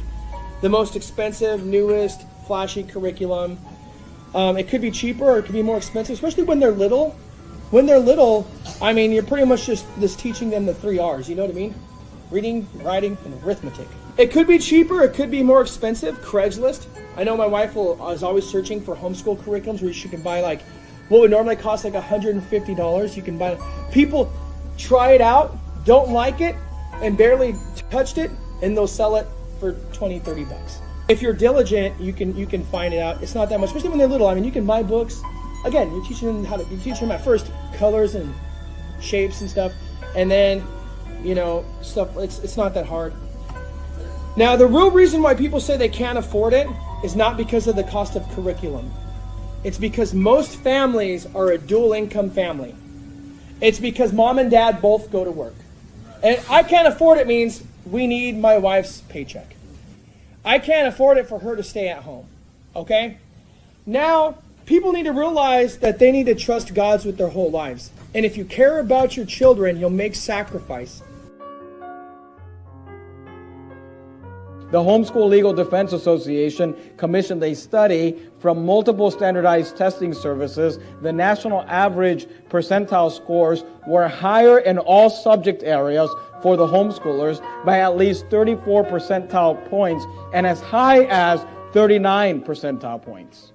the most expensive, newest, flashy curriculum. Um, it could be cheaper or it could be more expensive, especially when they're little. When they're little, I mean, you're pretty much just teaching them the three R's. You know what I mean? Reading, writing, and arithmetic. It could be cheaper. It could be more expensive. Craigslist. I know my wife will, is always searching for homeschool curriculums where she can buy like what would normally cost like $150. You can buy. People try it out, don't like it, and barely touched it, and they'll sell it for 20, 30 bucks. If you're diligent, you can you can find it out. It's not that much, especially when they're little. I mean, you can buy books. Again, you're teaching them how to. You teach them at first colors and shapes and stuff, and then you know stuff. It's it's not that hard. Now, the real reason why people say they can't afford it is not because of the cost of curriculum. It's because most families are a dual income family. It's because mom and dad both go to work. And I can't afford it means we need my wife's paycheck. I can't afford it for her to stay at home. Okay? Now, people need to realize that they need to trust God's with their whole lives. And if you care about your children, you'll make sacrifice. The Homeschool Legal Defense Association commissioned a study from multiple standardized testing services. The national average percentile scores were higher in all subject areas for the homeschoolers by at least 34 percentile points and as high as 39 percentile points.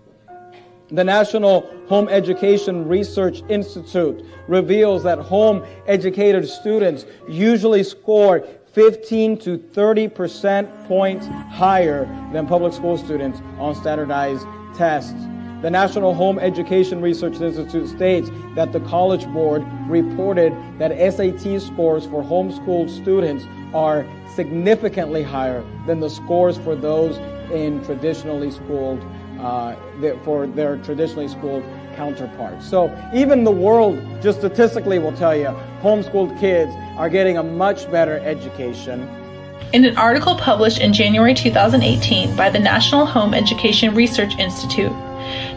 The National Home Education Research Institute reveals that home educated students usually score 15 to 30 percent points higher than public school students on standardized tests. The National Home Education Research Institute states that the College Board reported that SAT scores for homeschooled students are significantly higher than the scores for those in traditionally schooled uh, for their traditionally schooled counterparts. So even the world, just statistically, will tell you homeschooled kids are getting a much better education. In an article published in January 2018 by the National Home Education Research Institute,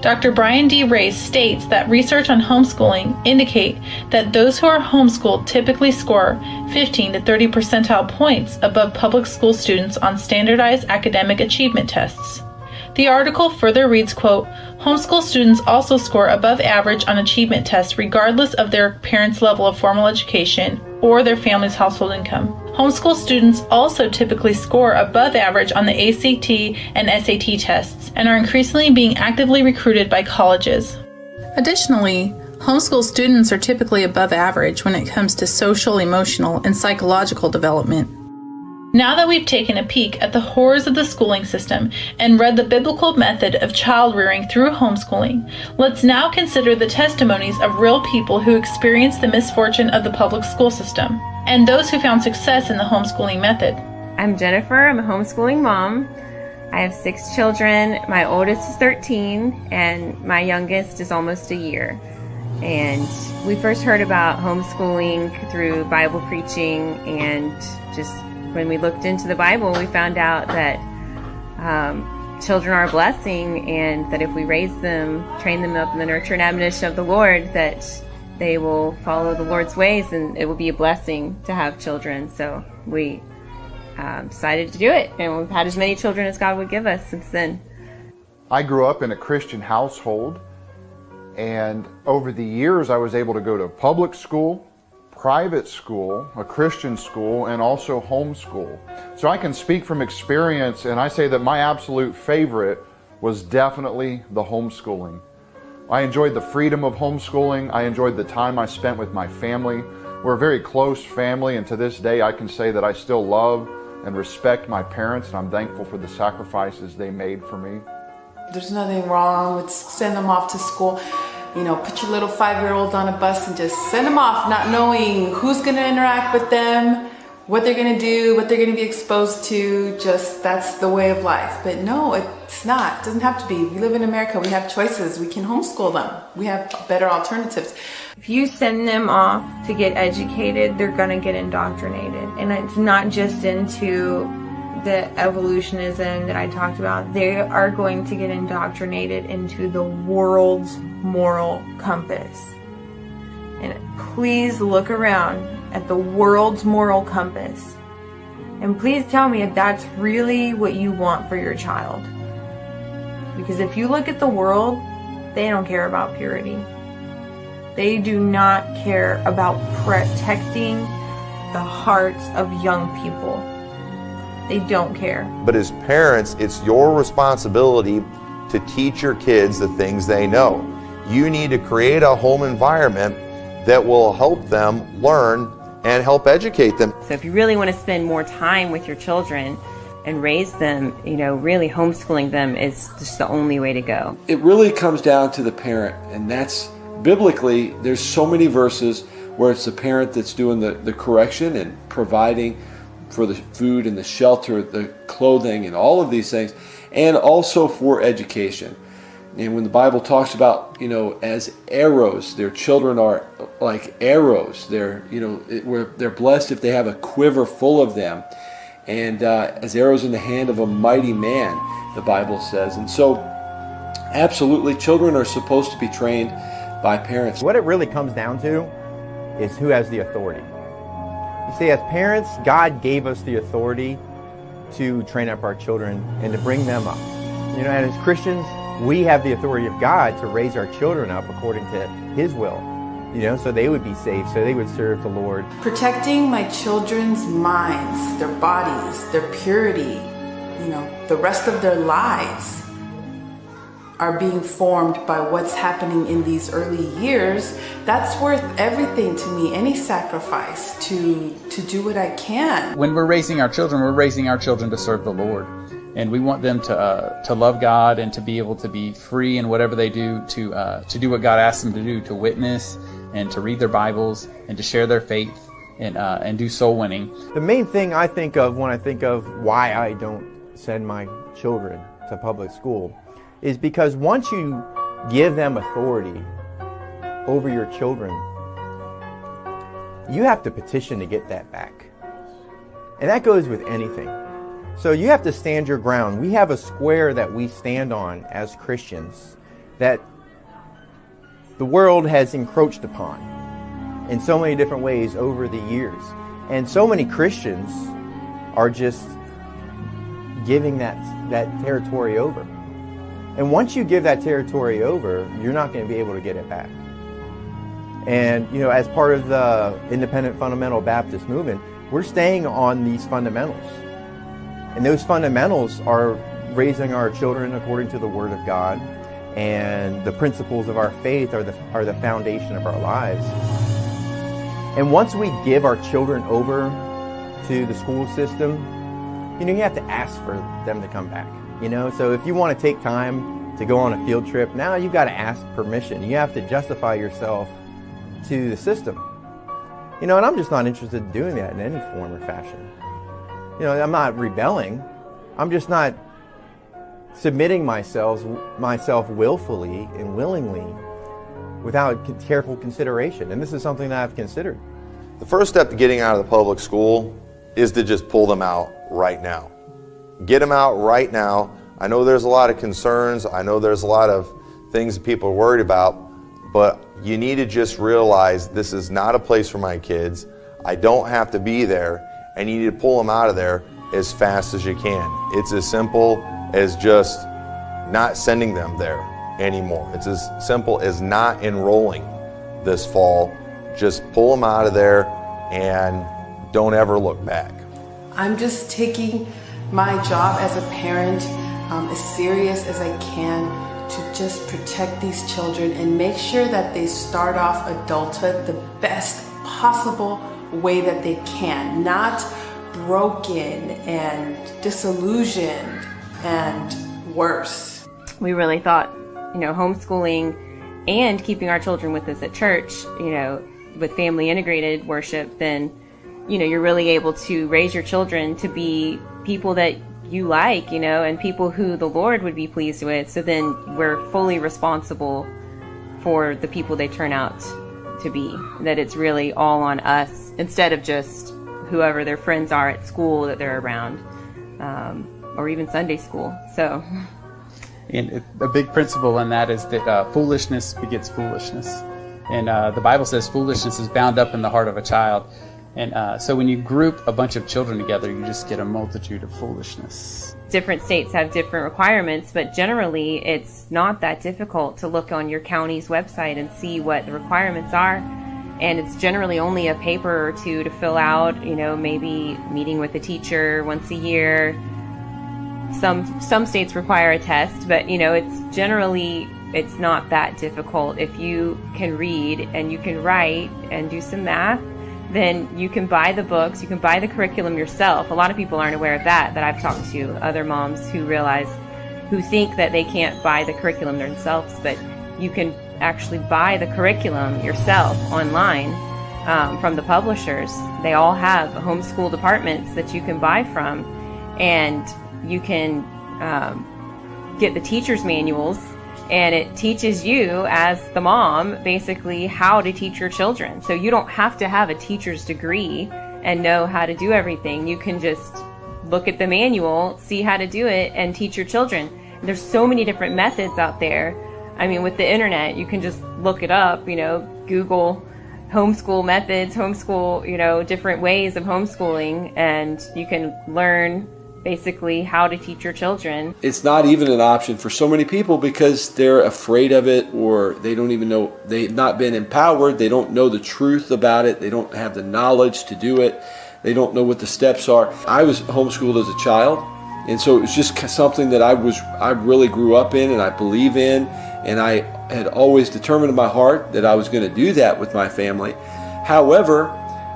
Dr. Brian D. Ray states that research on homeschooling indicate that those who are homeschooled typically score 15 to 30 percentile points above public school students on standardized academic achievement tests. The article further reads, quote, Homeschool students also score above average on achievement tests regardless of their parents' level of formal education or their family's household income. Homeschool students also typically score above average on the ACT and SAT tests and are increasingly being actively recruited by colleges. Additionally, homeschool students are typically above average when it comes to social, emotional, and psychological development. Now that we've taken a peek at the horrors of the schooling system and read the biblical method of child rearing through homeschooling, let's now consider the testimonies of real people who experienced the misfortune of the public school system and those who found success in the homeschooling method. I'm Jennifer, I'm a homeschooling mom. I have six children. My oldest is 13 and my youngest is almost a year. And we first heard about homeschooling through Bible preaching and just when we looked into the Bible, we found out that um, children are a blessing and that if we raise them, train them up in the nurture and admonition of the Lord, that they will follow the Lord's ways and it will be a blessing to have children. So we um, decided to do it and we've had as many children as God would give us since then. I grew up in a Christian household and over the years I was able to go to public school private school, a Christian school, and also homeschool. So I can speak from experience and I say that my absolute favorite was definitely the homeschooling. I enjoyed the freedom of homeschooling. I enjoyed the time I spent with my family. We're a very close family and to this day I can say that I still love and respect my parents and I'm thankful for the sacrifices they made for me. There's nothing wrong with sending them off to school you know, put your little five-year-old on a bus and just send them off, not knowing who's gonna interact with them, what they're gonna do, what they're gonna be exposed to, just that's the way of life. But no, it's not, it doesn't have to be. We live in America, we have choices, we can homeschool them. We have better alternatives. If you send them off to get educated, they're gonna get indoctrinated. And it's not just into the evolutionism that I talked about, they are going to get indoctrinated into the world's moral compass. And please look around at the world's moral compass. And please tell me if that's really what you want for your child. Because if you look at the world, they don't care about purity. They do not care about protecting the hearts of young people. They don't care. But as parents, it's your responsibility to teach your kids the things they know. You need to create a home environment that will help them learn and help educate them. So if you really want to spend more time with your children and raise them, you know, really homeschooling them is just the only way to go. It really comes down to the parent, and that's biblically, there's so many verses where it's the parent that's doing the, the correction and providing for the food and the shelter, the clothing, and all of these things, and also for education. And when the Bible talks about, you know, as arrows, their children are like arrows. They're, you know, they're blessed if they have a quiver full of them. And uh, as arrows in the hand of a mighty man, the Bible says. And so, absolutely, children are supposed to be trained by parents. What it really comes down to is who has the authority. You see, as parents, God gave us the authority to train up our children and to bring them up. You know, and as Christians, we have the authority of God to raise our children up according to His will. You know, so they would be safe, so they would serve the Lord. Protecting my children's minds, their bodies, their purity, you know, the rest of their lives are being formed by what's happening in these early years, that's worth everything to me. Any sacrifice to to do what I can. When we're raising our children, we're raising our children to serve the Lord. And we want them to uh, to love God and to be able to be free in whatever they do to uh, to do what God asks them to do, to witness and to read their Bibles and to share their faith and uh, and do soul winning. The main thing I think of when I think of why I don't send my children to public school is because once you give them authority over your children, you have to petition to get that back. And that goes with anything. So you have to stand your ground. We have a square that we stand on as Christians that the world has encroached upon in so many different ways over the years. And so many Christians are just giving that, that territory over. And once you give that territory over, you're not going to be able to get it back. And, you know, as part of the independent fundamental Baptist movement, we're staying on these fundamentals. And those fundamentals are raising our children according to the Word of God, and the principles of our faith are the, are the foundation of our lives. And once we give our children over to the school system, you know, you have to ask for them to come back. You know, so if you want to take time to go on a field trip, now you've got to ask permission. You have to justify yourself to the system. You know, and I'm just not interested in doing that in any form or fashion. You know, I'm not rebelling. I'm just not submitting myself myself willfully and willingly without careful consideration. And this is something that I've considered. The first step to getting out of the public school is to just pull them out right now. Get them out right now. I know there's a lot of concerns. I know there's a lot of things that people are worried about, but you need to just realize this is not a place for my kids. I don't have to be there, and you need to pull them out of there as fast as you can. It's as simple as just not sending them there anymore. It's as simple as not enrolling this fall. Just pull them out of there and don't ever look back. I'm just taking my job as a parent um, as serious as I can to just protect these children and make sure that they start off adulthood the best possible way that they can, not broken and disillusioned and worse. We really thought, you know, homeschooling and keeping our children with us at church, you know, with family integrated worship, then, you know, you're really able to raise your children to be people that you like, you know, and people who the Lord would be pleased with. So then we're fully responsible for the people they turn out to be. That it's really all on us instead of just whoever their friends are at school that they're around, um, or even Sunday school. So. And a big principle in that is that uh, foolishness begets foolishness. And uh, the Bible says foolishness is bound up in the heart of a child. And uh, so when you group a bunch of children together, you just get a multitude of foolishness. Different states have different requirements, but generally it's not that difficult to look on your county's website and see what the requirements are. And it's generally only a paper or two to fill out, you know, maybe meeting with a teacher once a year. Some some states require a test, but you know, it's generally it's not that difficult if you can read and you can write and do some math then you can buy the books, you can buy the curriculum yourself. A lot of people aren't aware of that, that I've talked to other moms who realize, who think that they can't buy the curriculum themselves, but you can actually buy the curriculum yourself online um, from the publishers. They all have homeschool departments that you can buy from, and you can um, get the teacher's manuals and it teaches you as the mom basically how to teach your children. So you don't have to have a teacher's degree and know how to do everything. You can just look at the manual, see how to do it, and teach your children. There's so many different methods out there. I mean, with the internet, you can just look it up, you know, Google homeschool methods, homeschool, you know, different ways of homeschooling, and you can learn basically how to teach your children. It's not even an option for so many people because they're afraid of it or they don't even know, they've not been empowered, they don't know the truth about it, they don't have the knowledge to do it, they don't know what the steps are. I was homeschooled as a child and so it was just something that I was I really grew up in and I believe in and I had always determined in my heart that I was going to do that with my family. However,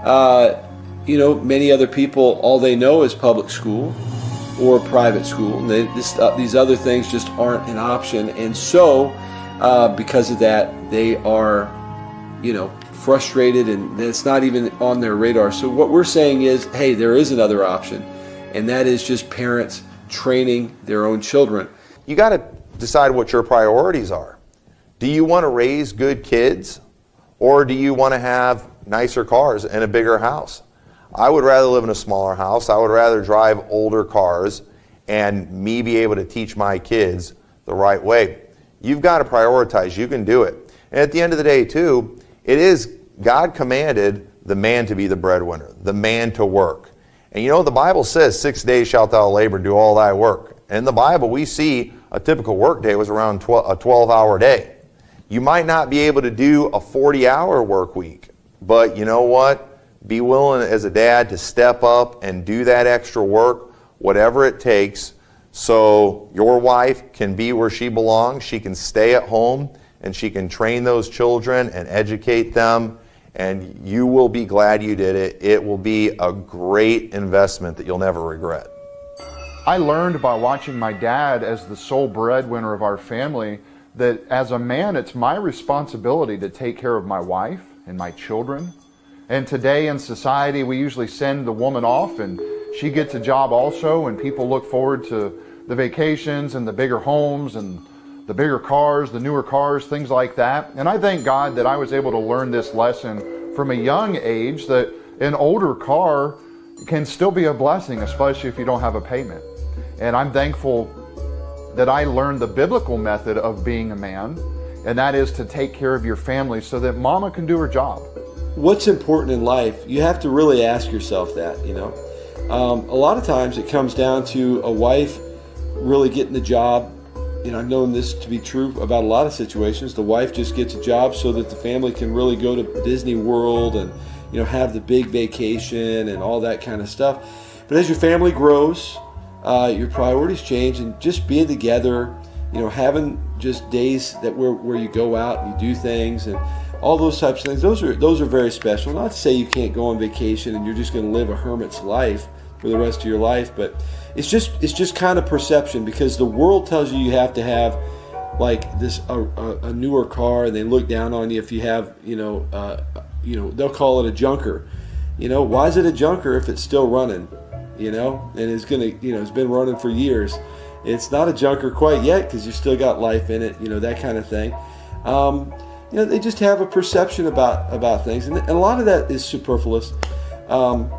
uh, you know, many other people, all they know is public school or private school. And they, this, uh, these other things just aren't an option. And so, uh, because of that, they are, you know, frustrated and it's not even on their radar. So, what we're saying is hey, there is another option, and that is just parents training their own children. You got to decide what your priorities are. Do you want to raise good kids or do you want to have nicer cars and a bigger house? I would rather live in a smaller house. I would rather drive older cars and me be able to teach my kids the right way. You've got to prioritize. You can do it. And at the end of the day, too, it is God commanded the man to be the breadwinner, the man to work. And you know, the Bible says, Six days shalt thou labor and do all thy work. In the Bible, we see a typical work day was around 12, a 12 hour day. You might not be able to do a 40 hour work week, but you know what? Be willing as a dad to step up and do that extra work, whatever it takes, so your wife can be where she belongs. She can stay at home and she can train those children and educate them. And you will be glad you did it. It will be a great investment that you'll never regret. I learned by watching my dad as the sole breadwinner of our family that as a man, it's my responsibility to take care of my wife and my children and today in society, we usually send the woman off and she gets a job also, and people look forward to the vacations and the bigger homes and the bigger cars, the newer cars, things like that. And I thank God that I was able to learn this lesson from a young age that an older car can still be a blessing, especially if you don't have a payment. And I'm thankful that I learned the biblical method of being a man, and that is to take care of your family so that mama can do her job what's important in life, you have to really ask yourself that, you know. Um, a lot of times it comes down to a wife really getting the job. You know, I've known this to be true about a lot of situations. The wife just gets a job so that the family can really go to Disney World and, you know, have the big vacation and all that kind of stuff. But as your family grows, uh, your priorities change and just being together, you know, having just days that where, where you go out and you do things and all those types of things. Those are those are very special. Not to say you can't go on vacation and you're just going to live a hermit's life for the rest of your life, but it's just it's just kind of perception because the world tells you you have to have like this a, a, a newer car and they look down on you if you have you know uh, you know they'll call it a junker. You know why is it a junker if it's still running? You know and it's gonna you know it's been running for years. It's not a junker quite yet because you still got life in it. You know that kind of thing. Um, you know, they just have a perception about about things, and, a lot of that is superfluous. Um,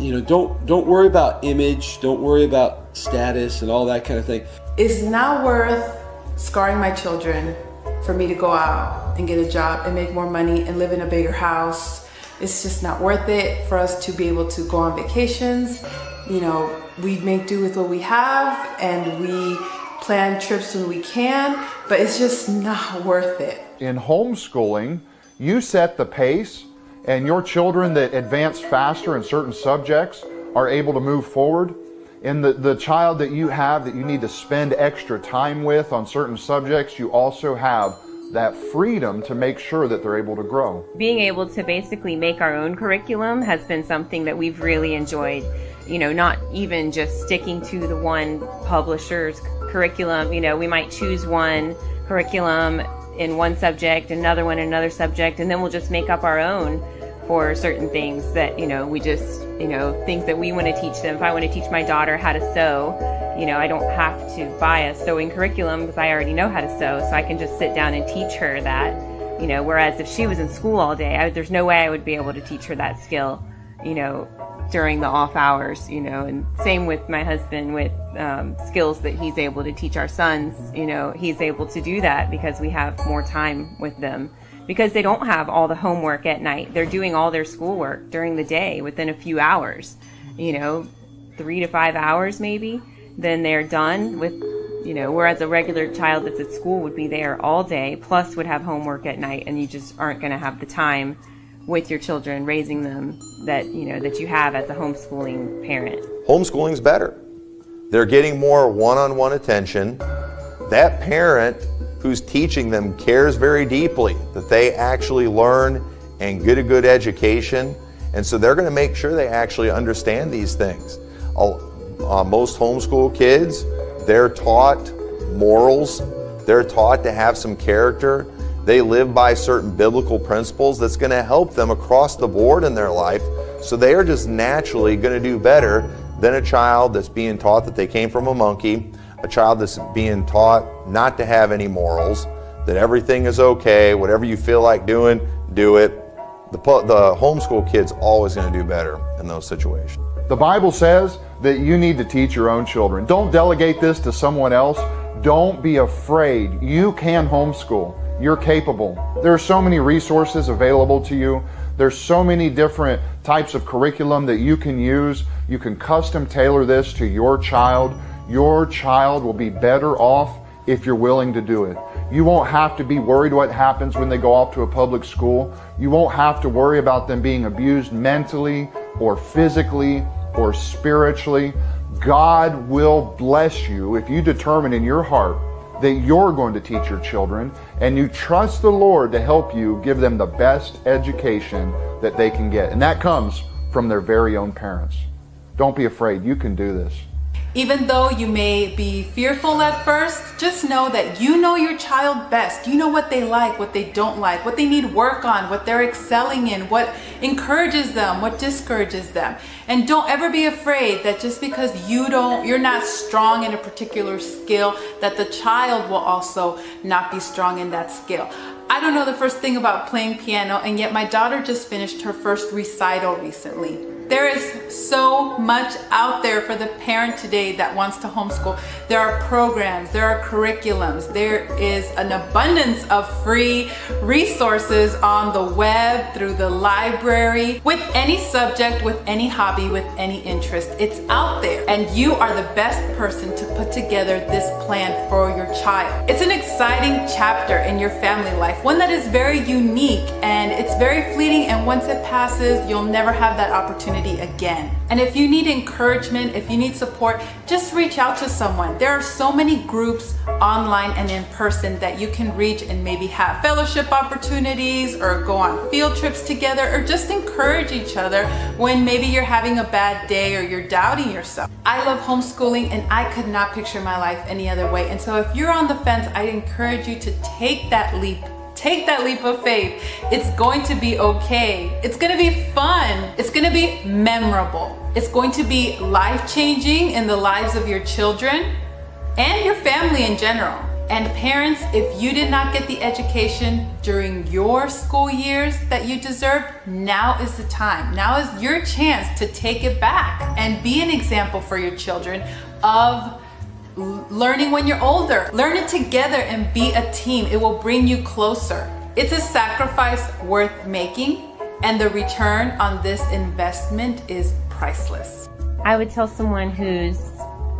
you know, don't don't worry about image, don't worry about status and all that kind of thing. It's not worth scarring my children for me to go out and get a job and make more money and live in a bigger house. It's just not worth it for us to be able to go on vacations. You know, we make do with what we have and we plan trips when we can, but it's just not worth it in homeschooling, you set the pace and your children that advance faster in certain subjects are able to move forward. And the, the child that you have that you need to spend extra time with on certain subjects, you also have that freedom to make sure that they're able to grow. Being able to basically make our own curriculum has been something that we've really enjoyed. You know, not even just sticking to the one publisher's curriculum. You know, we might choose one curriculum in one subject, another one in another subject, and then we'll just make up our own for certain things that, you know, we just, you know, things that we want to teach them. If I want to teach my daughter how to sew, you know, I don't have to buy a sewing curriculum because I already know how to sew, so I can just sit down and teach her that, you know, whereas if she was in school all day, I, there's no way I would be able to teach her that skill, you know, during the off hours, you know, and same with my husband with um, skills that he's able to teach our sons, you know, he's able to do that because we have more time with them because they don't have all the homework at night. They're doing all their schoolwork during the day within a few hours, you know. three to five hours maybe, then they're done with, you know, whereas a regular child that's at school would be there all day, plus would have homework at night, and you just aren't going to have the time with your children raising them that, you know, that you have as a homeschooling parent. Homeschooling's better. They're getting more one-on-one attention. That parent who's teaching them cares very deeply that they actually learn and get a good education. And so they're going to make sure they actually understand these things. Uh, most homeschool kids, they're taught morals. They're taught to have some character. They live by certain biblical principles that's going to help them across the board in their life. So they are just naturally going to do better than a child that's being taught that they came from a monkey, a child that's being taught not to have any morals, that everything is okay, whatever you feel like doing, do it. The, the homeschool kid's always going to do better in those situations. The Bible says that you need to teach your own children. Don't delegate this to someone else. Don't be afraid. You can homeschool. You're capable. There are so many resources available to you. There's so many different types of curriculum that you can use. You can custom tailor this to your child. Your child will be better off if you're willing to do it. You won't have to be worried what happens when they go off to a public school. You won't have to worry about them being abused mentally or physically or spiritually. God will bless you if you determine in your heart that you're going to teach your children and you trust the Lord to help you give them the best education that they can get. And that comes from their very own parents. Don't be afraid. You can do this. Even though you may be fearful at first, just know that you know your child best. You know what they like, what they don't like, what they need work on, what they're excelling in, what encourages them, what discourages them. And don't ever be afraid that just because you don't, you're not strong in a particular skill, that the child will also not be strong in that skill. I don't know the first thing about playing piano and yet my daughter just finished her first recital recently. There is so much out there for the parent today that wants to homeschool. There are programs, there are curriculums, there is an abundance of free resources on the web, through the library, with any subject, with any hobby, with any interest. It's out there and you are the best person to put together this plan for your child. It's an exciting chapter in your family life, one that is very unique and it's very fleeting and once it passes, you'll never have that opportunity opportunity again. And if you need encouragement, if you need support, just reach out to someone. There are so many groups online and in person that you can reach and maybe have fellowship opportunities or go on field trips together or just encourage each other when maybe you're having a bad day or you're doubting yourself. I love homeschooling and I could not picture my life any other way. And so if you're on the fence, I encourage you to take that leap Take that leap of faith. It's going to be okay. It's going to be fun. It's going to be memorable. It's going to be life-changing in the lives of your children and your family in general. And parents, if you did not get the education during your school years that you deserved, now is the time. Now is your chance to take it back and be an example for your children of learning when you're older. Learn it together and be a team. It will bring you closer. It's a sacrifice worth making and the return on this investment is priceless. I would tell someone who's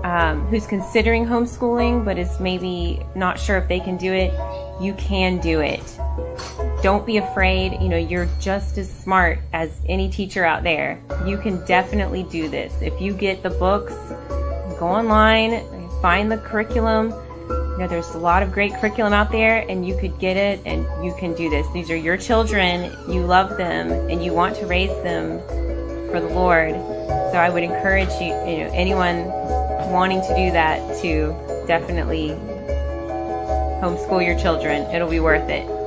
um, who's considering homeschooling but is maybe not sure if they can do it, you can do it. Don't be afraid. You know, you're just as smart as any teacher out there. You can definitely do this. If you get the books, go online, find the curriculum. You know, there's a lot of great curriculum out there and you could get it and you can do this. These are your children, you love them and you want to raise them for the Lord. So I would encourage you, you know, anyone wanting to do that to definitely homeschool your children. It'll be worth it.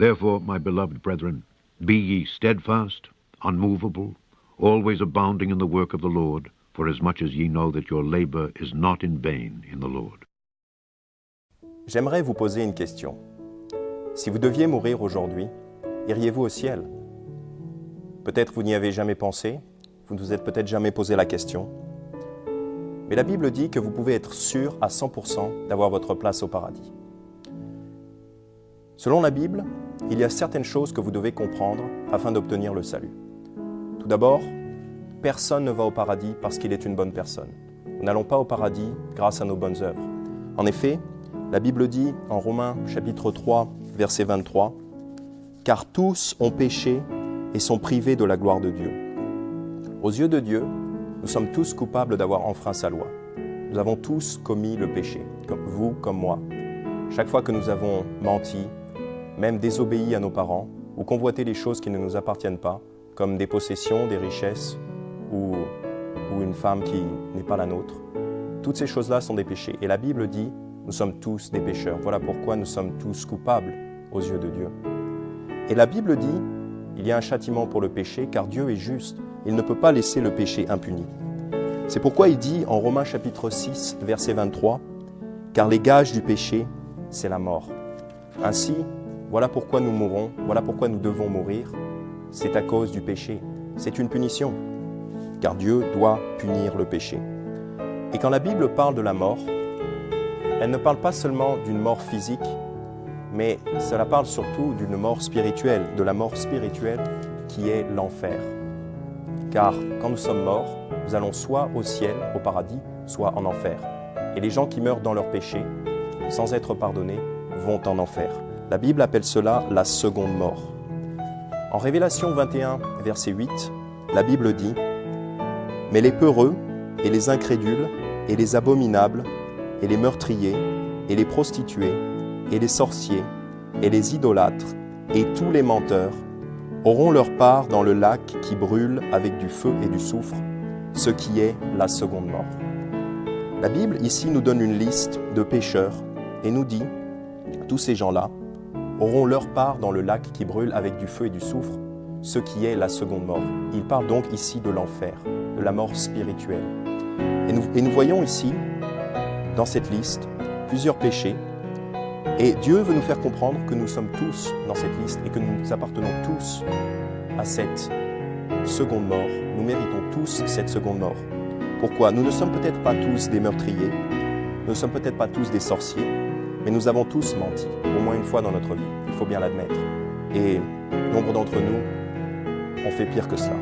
Therefore, my beloved brethren, be ye steadfast, unmovable, always abounding in the work of the Lord, as ye know that your labor is not in vain in the Lord. J'aimerais vous poser une question. Si vous deviez mourir aujourd'hui, iriez-vous au ciel? Peut-être vous n'y avez jamais pensé, vous ne vous êtes peut-être jamais posé la question. Mais la Bible dit que vous pouvez être sûr à 100% d'avoir votre place au paradis. Selon la Bible, il y a certaines choses que vous devez comprendre afin d'obtenir le salut. Tout d'abord, personne ne va au paradis parce qu'il est une bonne personne. Nous n'allons pas au paradis grâce à nos bonnes œuvres. En effet, la Bible dit en Romains chapitre 3, verset 23, Car tous ont péché et sont privés de la gloire de Dieu. Aux yeux de Dieu, nous sommes tous coupables d'avoir enfreint sa loi. Nous avons tous commis le péché, vous, comme moi. Chaque fois que nous avons menti, même désobéi à nos parents, ou convoité les choses qui ne nous appartiennent pas, comme des possessions, des richesses, ou, ou une femme qui n'est pas la nôtre, toutes ces choses-là sont des péchés. Et la Bible dit, nous sommes tous des pécheurs. Voilà pourquoi nous sommes tous coupables aux yeux de Dieu. Et la Bible dit, il y a un châtiment pour le péché, car Dieu est juste. Il ne peut pas laisser le péché impuni. C'est pourquoi il dit en Romains chapitre 6, verset 23, Car les gages du péché, c'est la mort. Ainsi, voilà pourquoi nous mourons, voilà pourquoi nous devons mourir. C'est à cause du péché. C'est une punition, car Dieu doit punir le péché. Et quand la Bible parle de la mort, elle ne parle pas seulement d'une mort physique, mais cela parle surtout d'une mort spirituelle, de la mort spirituelle qui est l'enfer. Car quand nous sommes morts, nous allons soit au ciel, au paradis, soit en enfer. Et les gens qui meurent dans leur péché, sans être pardonnés, vont en enfer. La Bible appelle cela la seconde mort. En Révélation 21, verset 8, la Bible dit « Mais les peureux, et les incrédules, et les abominables, et les meurtriers, et les prostituées, et les sorciers, et les idolâtres, et tous les menteurs, auront leur part dans le lac qui brûle avec du feu et du soufre, ce qui est la seconde mort. La Bible ici nous donne une liste de pécheurs et nous dit, tous ces gens-là auront leur part dans le lac qui brûle avec du feu et du soufre, ce qui est la seconde mort. Il parle donc ici de l'enfer, de la mort spirituelle. Et nous, voyons ici, dans cette liste, plusieurs péchés et Dieu veut nous faire comprendre que nous sommes tous dans cette liste et que nous appartenons tous à cette seconde mort. Nous méritons tous cette seconde mort. Pourquoi? Nous ne sommes peut-être pas tous des meurtriers, nous ne sommes peut-être pas tous des sorciers, mais nous avons tous menti, au moins une fois dans notre vie, il faut bien l'admettre. Et nombre d'entre nous ont fait pire que cela.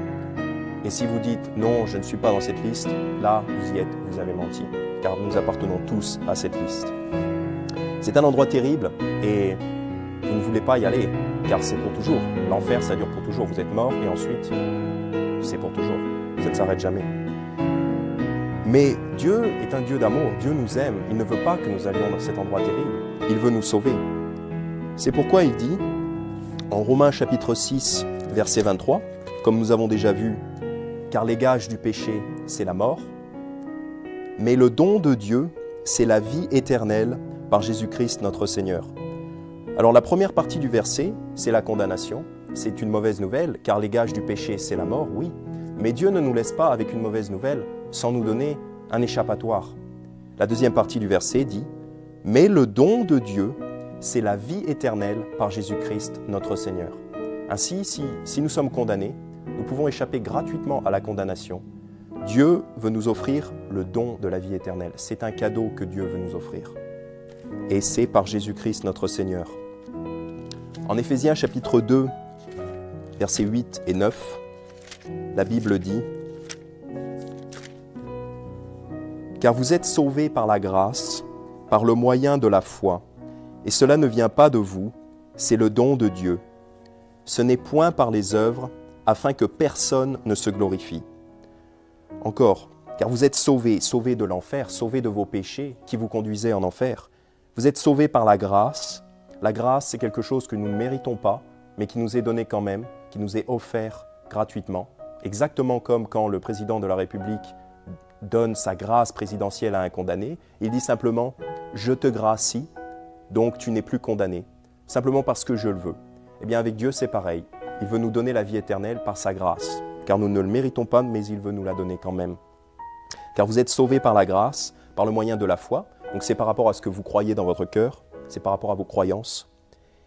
Et si vous dites non, je ne suis pas dans cette liste, là, vous y êtes, vous avez menti, car nous appartenons tous à cette liste. C'est un endroit terrible et vous ne voulez pas y aller, car c'est pour toujours. L'enfer, ça dure pour toujours. Vous êtes mort et ensuite, c'est pour toujours. Ça ne s'arrête jamais. Mais Dieu est un Dieu d'amour, Dieu nous aime, il ne veut pas que nous allions dans cet endroit terrible, il veut nous sauver. C'est pourquoi il dit, en Romains chapitre 6, verset 23, comme nous avons déjà vu, car les gages du péché, c'est la mort, mais le don de Dieu, c'est la vie éternelle par Jésus-Christ notre Seigneur. Alors la première partie du verset, c'est la condamnation. C'est une mauvaise nouvelle, car les gages du péché, c'est la mort, oui. Mais Dieu ne nous laisse pas avec une mauvaise nouvelle sans nous donner un échappatoire. La deuxième partie du verset dit « Mais le don de Dieu, c'est la vie éternelle par Jésus-Christ notre Seigneur. » Ainsi, si, nous sommes condamnés, nous pouvons échapper gratuitement à la condamnation. Dieu veut nous offrir le don de la vie éternelle. C'est un cadeau que Dieu veut nous offrir et c'est par Jésus-Christ notre Seigneur. En Éphésiens chapitre 2, versets 8 et 9, la Bible dit « Car vous êtes sauvés par la grâce, par le moyen de la foi, et cela ne vient pas de vous, c'est le don de Dieu. Ce n'est point par les œuvres, afin que personne ne se glorifie. » Encore, car vous êtes sauvés, sauvés de l'enfer, sauvés de vos péchés qui vous conduisaient en enfer, vous êtes sauvés par la grâce. La grâce, c'est quelque chose que nous ne méritons pas, mais qui nous est donné quand même, qui nous est offert gratuitement. Exactement comme quand le président de la République donne sa grâce présidentielle à un condamné, il dit simplement « je te gracie, donc tu n'es plus condamné », simplement parce que je le veux. Eh bien avec Dieu c'est pareil. Il veut nous donner la vie éternelle par sa grâce, car nous ne le méritons pas, mais il veut nous la donner quand même. Car vous êtes sauvés par la grâce, par le moyen de la foi. Donc c'est par rapport à ce que vous croyez dans votre cœur, c'est par rapport à vos croyances.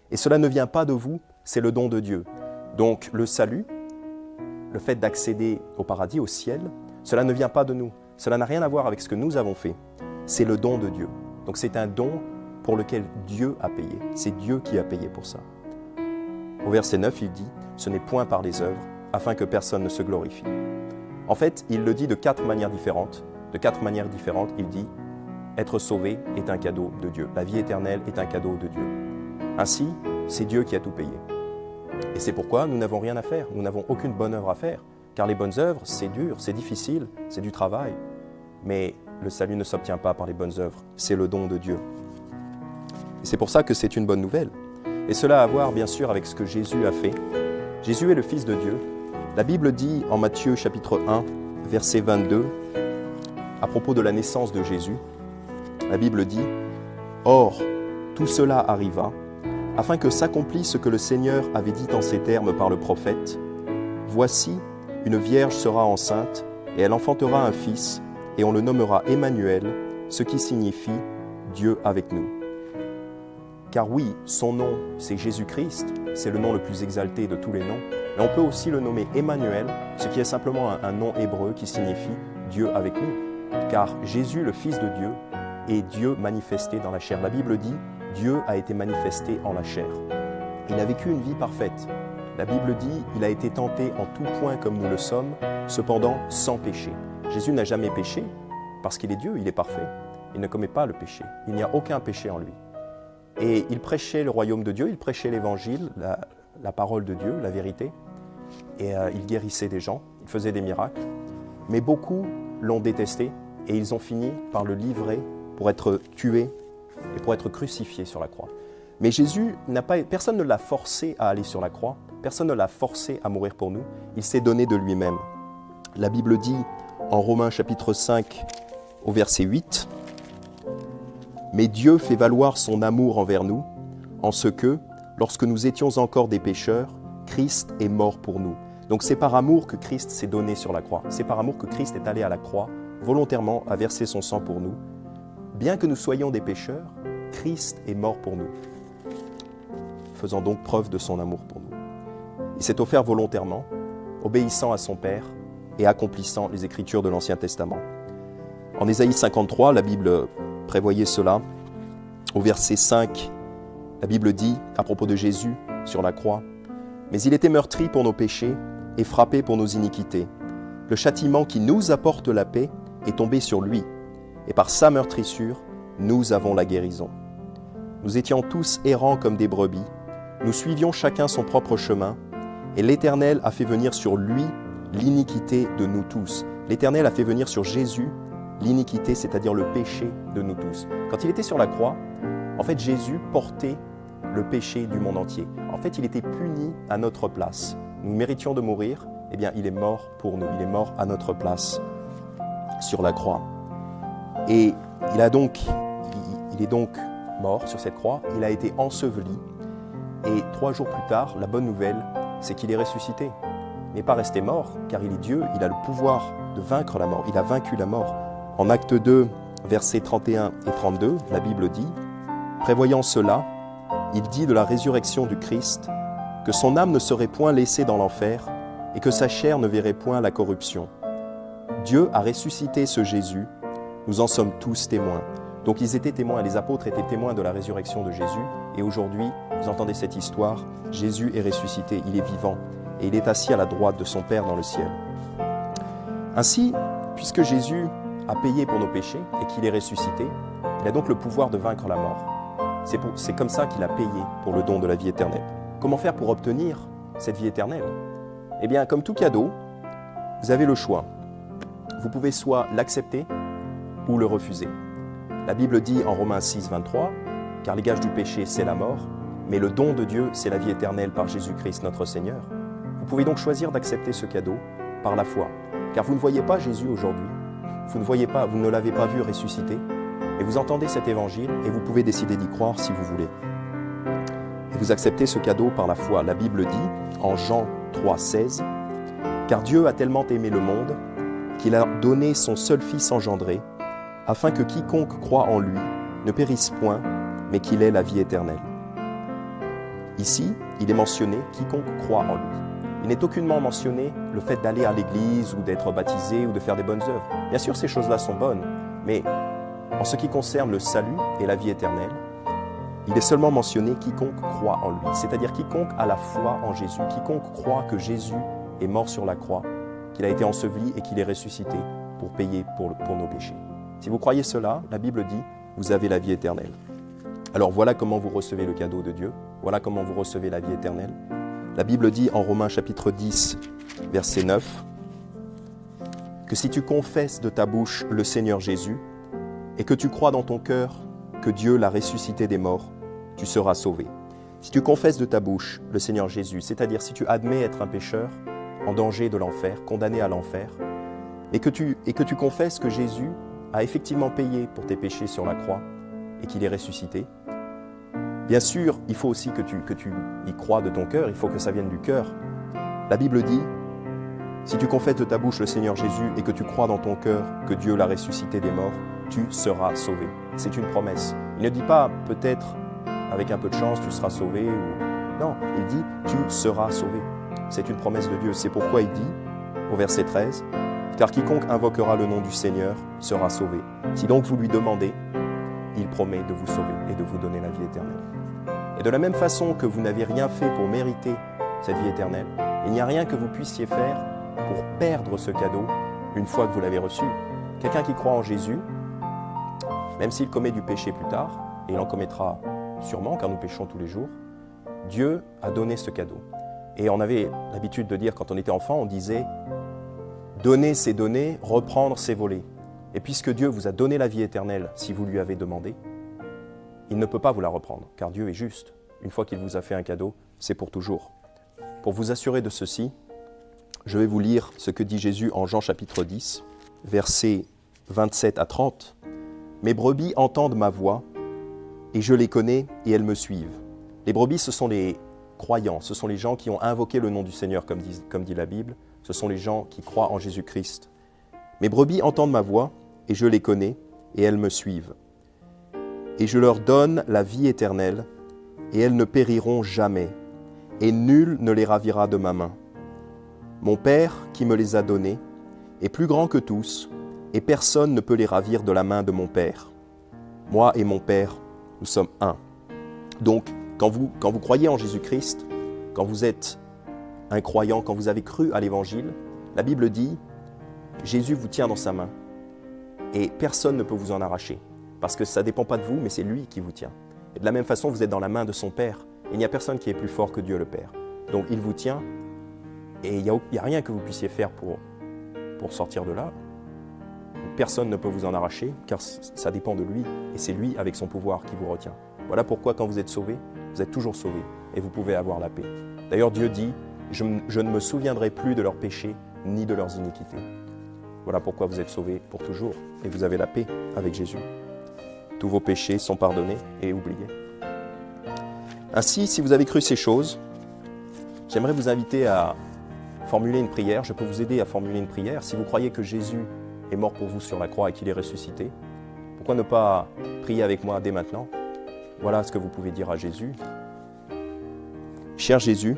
Et cela ne vient pas de vous, c'est le don de Dieu. Donc le salut, le fait d'accéder au paradis, au ciel, cela ne vient pas de nous. Cela n'a rien à voir avec ce que nous avons fait. C'est le don de Dieu. Donc c'est un don pour lequel Dieu a payé. C'est Dieu qui a payé pour ça. Au verset 9, il dit, Ce n'est point par les œuvres, afin que personne ne se glorifie. En fait, il le dit de quatre manières différentes. De quatre manières différentes, il dit, Être sauvé est un cadeau de Dieu. La vie éternelle est un cadeau de Dieu. Ainsi, c'est Dieu qui a tout payé. Et c'est pourquoi nous n'avons rien à faire, nous n'avons aucune bonne œuvre à faire. Car les bonnes œuvres, c'est dur, c'est difficile, c'est du travail. Mais le salut ne s'obtient pas par les bonnes œuvres, c'est le don de Dieu. C'est pour ça que c'est une bonne nouvelle. Et cela a à voir bien sûr avec ce que Jésus a fait. Jésus est le Fils de Dieu. La Bible dit en Matthieu chapitre 1, verset 22, à propos de la naissance de Jésus, la Bible dit, Or, tout cela arriva, afin que s'accomplisse ce que le Seigneur avait dit en ces termes par le prophète, Voici, une vierge sera enceinte, et elle enfantera un fils, et on le nommera Emmanuel, ce qui signifie Dieu avec nous. Car oui, son nom, c'est Jésus-Christ, c'est le nom le plus exalté de tous les noms, mais on peut aussi le nommer Emmanuel, ce qui est simplement un, nom hébreu qui signifie Dieu avec nous. Car Jésus, le Fils de Dieu, est Dieu manifesté dans la chair. La Bible dit, Dieu a été manifesté en la chair. Il a vécu une vie parfaite. La Bible dit, il a été tenté en tout point comme nous le sommes, cependant sans péché. Jésus n'a jamais péché, parce qu'il est Dieu, il est parfait. Il ne commet pas le péché. Il n'y a aucun péché en lui. Et il prêchait le royaume de Dieu, il prêchait l'évangile, la, parole de Dieu, la vérité. Et euh, il guérissait des gens, il faisait des miracles. Mais beaucoup l'ont détesté et ils ont fini par le livrer pour être tué et pour être crucifié sur la croix. Mais Jésus n'a pas, personne ne l'a forcé à aller sur la croix, personne ne l'a forcé à mourir pour nous. Il s'est donné de lui-même. La Bible dit en Romains chapitre 5 au verset 8, Mais Dieu fait valoir son amour envers nous, en ce que, lorsque nous étions encore des pécheurs, Christ est mort pour nous. Donc c'est par amour que Christ s'est donné sur la croix. C'est par amour que Christ est allé à la croix, volontairement à verser son sang pour nous. Bien que nous soyons des pécheurs, Christ est mort pour nous, faisant donc preuve de son amour pour nous. Il s'est offert volontairement, obéissant à son Père et accomplissant les Écritures de l'Ancien Testament. En Ésaïe 53, la Bible prévoyait cela. Au verset 5, la Bible dit, à propos de Jésus sur la croix, Mais il était meurtri pour nos péchés et frappé pour nos iniquités. Le châtiment qui nous apporte la paix est tombé sur lui, et par sa meurtrissure, nous avons la guérison. Nous étions tous errants comme des brebis, nous suivions chacun son propre chemin, et l'Éternel a fait venir sur lui l'iniquité de nous tous. L'Éternel a fait venir sur Jésus l'iniquité, c'est-à-dire le péché de nous tous. Quand il était sur la croix, en fait, Jésus portait le péché du monde entier. En fait, il était puni à notre place. Nous méritions de mourir, eh bien, il est mort pour nous. Il est mort à notre place sur la croix. Et il a donc, il est donc mort sur cette croix. Il a été enseveli. Et trois jours plus tard, la bonne nouvelle, c'est qu'il est ressuscité. N'est pas resté mort, car il est Dieu, il a le pouvoir de vaincre la mort, il a vaincu la mort. En acte 2, versets 31 et 32, la Bible dit, Prévoyant cela, il dit de la résurrection du Christ que son âme ne serait point laissée dans l'enfer et que sa chair ne verrait point la corruption. Dieu a ressuscité ce Jésus, nous en sommes tous témoins. Donc ils étaient témoins, les apôtres étaient témoins de la résurrection de Jésus, et aujourd'hui, vous entendez cette histoire, Jésus est ressuscité, il est vivant, et il est assis à la droite de son Père dans le ciel. Ainsi, puisque Jésus a payé pour nos péchés et qu'il est ressuscité, il a donc le pouvoir de vaincre la mort. C'est comme ça qu'il a payé pour le don de la vie éternelle. Comment faire pour obtenir cette vie éternelle? Eh bien, comme tout cadeau, vous avez le choix. Vous pouvez soit l'accepter ou le refuser. La Bible dit en Romains 6, 23, car les gages du péché, c'est la mort, mais le don de Dieu, c'est la vie éternelle par Jésus-Christ notre Seigneur. Vous pouvez donc choisir d'accepter ce cadeau par la foi, car vous ne voyez pas Jésus aujourd'hui, vous ne voyez pas, vous ne l'avez pas vu ressusciter, et vous entendez cet évangile et vous pouvez décider d'y croire si vous voulez. vous acceptez ce cadeau par la foi. La Bible dit en Jean 3, 16, Car Dieu a tellement aimé le monde qu'il a donné son seul Fils engendré, afin que quiconque croit en lui ne périsse point, mais qu'il ait la vie éternelle. Ici, il est mentionné quiconque croit en lui. Il n'est aucunement mentionné le fait d'aller à l'église ou d'être baptisé ou de faire des bonnes œuvres. Bien sûr, ces choses-là sont bonnes, mais en ce qui concerne le salut et la vie éternelle, il est seulement mentionné quiconque croit en lui, c'est-à-dire quiconque a la foi en Jésus, quiconque croit que Jésus est mort sur la croix, qu'il a été enseveli et qu'il est ressuscité pour payer pour, nos péchés. Si vous croyez cela, la Bible dit, vous avez la vie éternelle. Alors voilà comment vous recevez le cadeau de Dieu, voilà comment vous recevez la vie éternelle. La Bible dit en Romains chapitre 10, verset 9, que si tu confesses de ta bouche le Seigneur Jésus et que tu crois dans ton cœur que Dieu l'a ressuscité des morts, tu seras sauvé. Si tu confesses de ta bouche le Seigneur Jésus, c'est-à-dire si tu admets être un pécheur en danger de l'enfer, condamné à l'enfer, et que tu, et que tu confesses que Jésus a effectivement payé pour tes péchés sur la croix et qu'il est ressuscité, bien sûr, il faut aussi que tu, y crois de ton cœur, il faut que ça vienne du cœur. La Bible dit, si tu confesses de ta bouche le Seigneur Jésus et que tu crois dans ton cœur que Dieu l'a ressuscité des morts, tu seras sauvé. C'est une promesse. Il ne dit pas peut-être avec un peu de chance tu seras sauvé non, il dit tu seras sauvé. C'est une promesse de Dieu. C'est pourquoi il dit au verset 13 car quiconque invoquera le nom du Seigneur sera sauvé. Si donc vous lui demandez, il promet de vous sauver et de vous donner la vie éternelle. Et de la même façon que vous n'avez rien fait pour mériter cette vie éternelle, il n'y a rien que vous puissiez faire pour perdre ce cadeau une fois que vous l'avez reçu. Quelqu'un qui croit en Jésus, même s'il commet du péché plus tard, et il en commettra sûrement car nous péchons tous les jours, Dieu a donné ce cadeau. Et on avait l'habitude de dire quand on était enfant, on disait donner c'est donner, reprendre c'est voler. Et puisque Dieu vous a donné la vie éternelle si vous lui avez demandé, il ne peut pas vous la reprendre, car Dieu est juste. Une fois qu'il vous a fait un cadeau, c'est pour toujours. Pour vous assurer de ceci, je vais vous lire ce que dit Jésus en Jean chapitre 10, versets 27 à 30. Mes brebis entendent ma voix, et je les connais, et elles me suivent. Les brebis, ce sont les croyants, ce sont les gens qui ont invoqué le nom du Seigneur, comme dit, la Bible, ce sont les gens qui croient en Jésus-Christ. Mes brebis entendent ma voix, et je les connais, et elles me suivent. Et je leur donne la vie éternelle, et elles ne périront jamais, et nul ne les ravira de ma main. Mon Père, qui me les a donnés, est plus grand que tous, et personne ne peut les ravir de la main de mon Père. Moi et mon Père, nous sommes un. Donc, quand vous, quand vous croyez en Jésus-Christ, quand vous êtes un croyant, quand vous avez cru à l'Évangile, la Bible dit, Jésus vous tient dans sa main, et personne ne peut vous en arracher, parce que ça ne dépend pas de vous, mais c'est lui qui vous tient. Et de la même façon, vous êtes dans la main de son Père, il n'y a personne qui est plus fort que Dieu le Père. Donc il vous tient, et il n'y a, rien que vous puissiez faire pour, sortir de là. Personne ne peut vous en arracher, car ça dépend de lui, et c'est lui, avec son pouvoir, qui vous retient. Voilà pourquoi quand vous êtes sauvé, vous êtes toujours sauvé, et vous pouvez avoir la paix. D'ailleurs, Dieu dit, je, ne me souviendrai plus de leurs péchés, ni de leurs iniquités. Voilà pourquoi vous êtes sauvés pour toujours, et vous avez la paix avec Jésus. Tous vos péchés sont pardonnés et oubliés. Ainsi, si vous avez cru ces choses, j'aimerais vous inviter à formuler une prière. Je peux vous aider à formuler une prière. Si vous croyez que Jésus est mort pour vous sur la croix et qu'il est ressuscité, pourquoi ne pas prier avec moi dès maintenant? Voilà ce que vous pouvez dire à Jésus. Cher Jésus,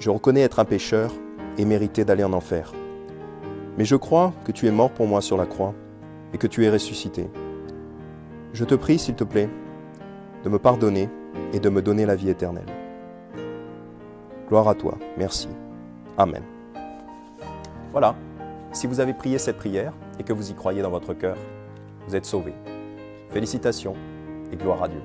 je reconnais être un pécheur et mériter d'aller en enfer. Mais je crois que tu es mort pour moi sur la croix et que tu es ressuscité. Je te prie, s'il te plaît, de me pardonner et de me donner la vie éternelle. Gloire à toi. Merci. Amen. Voilà. Si vous avez prié cette prière et que vous y croyez dans votre cœur, vous êtes sauvés. Félicitations et gloire à Dieu.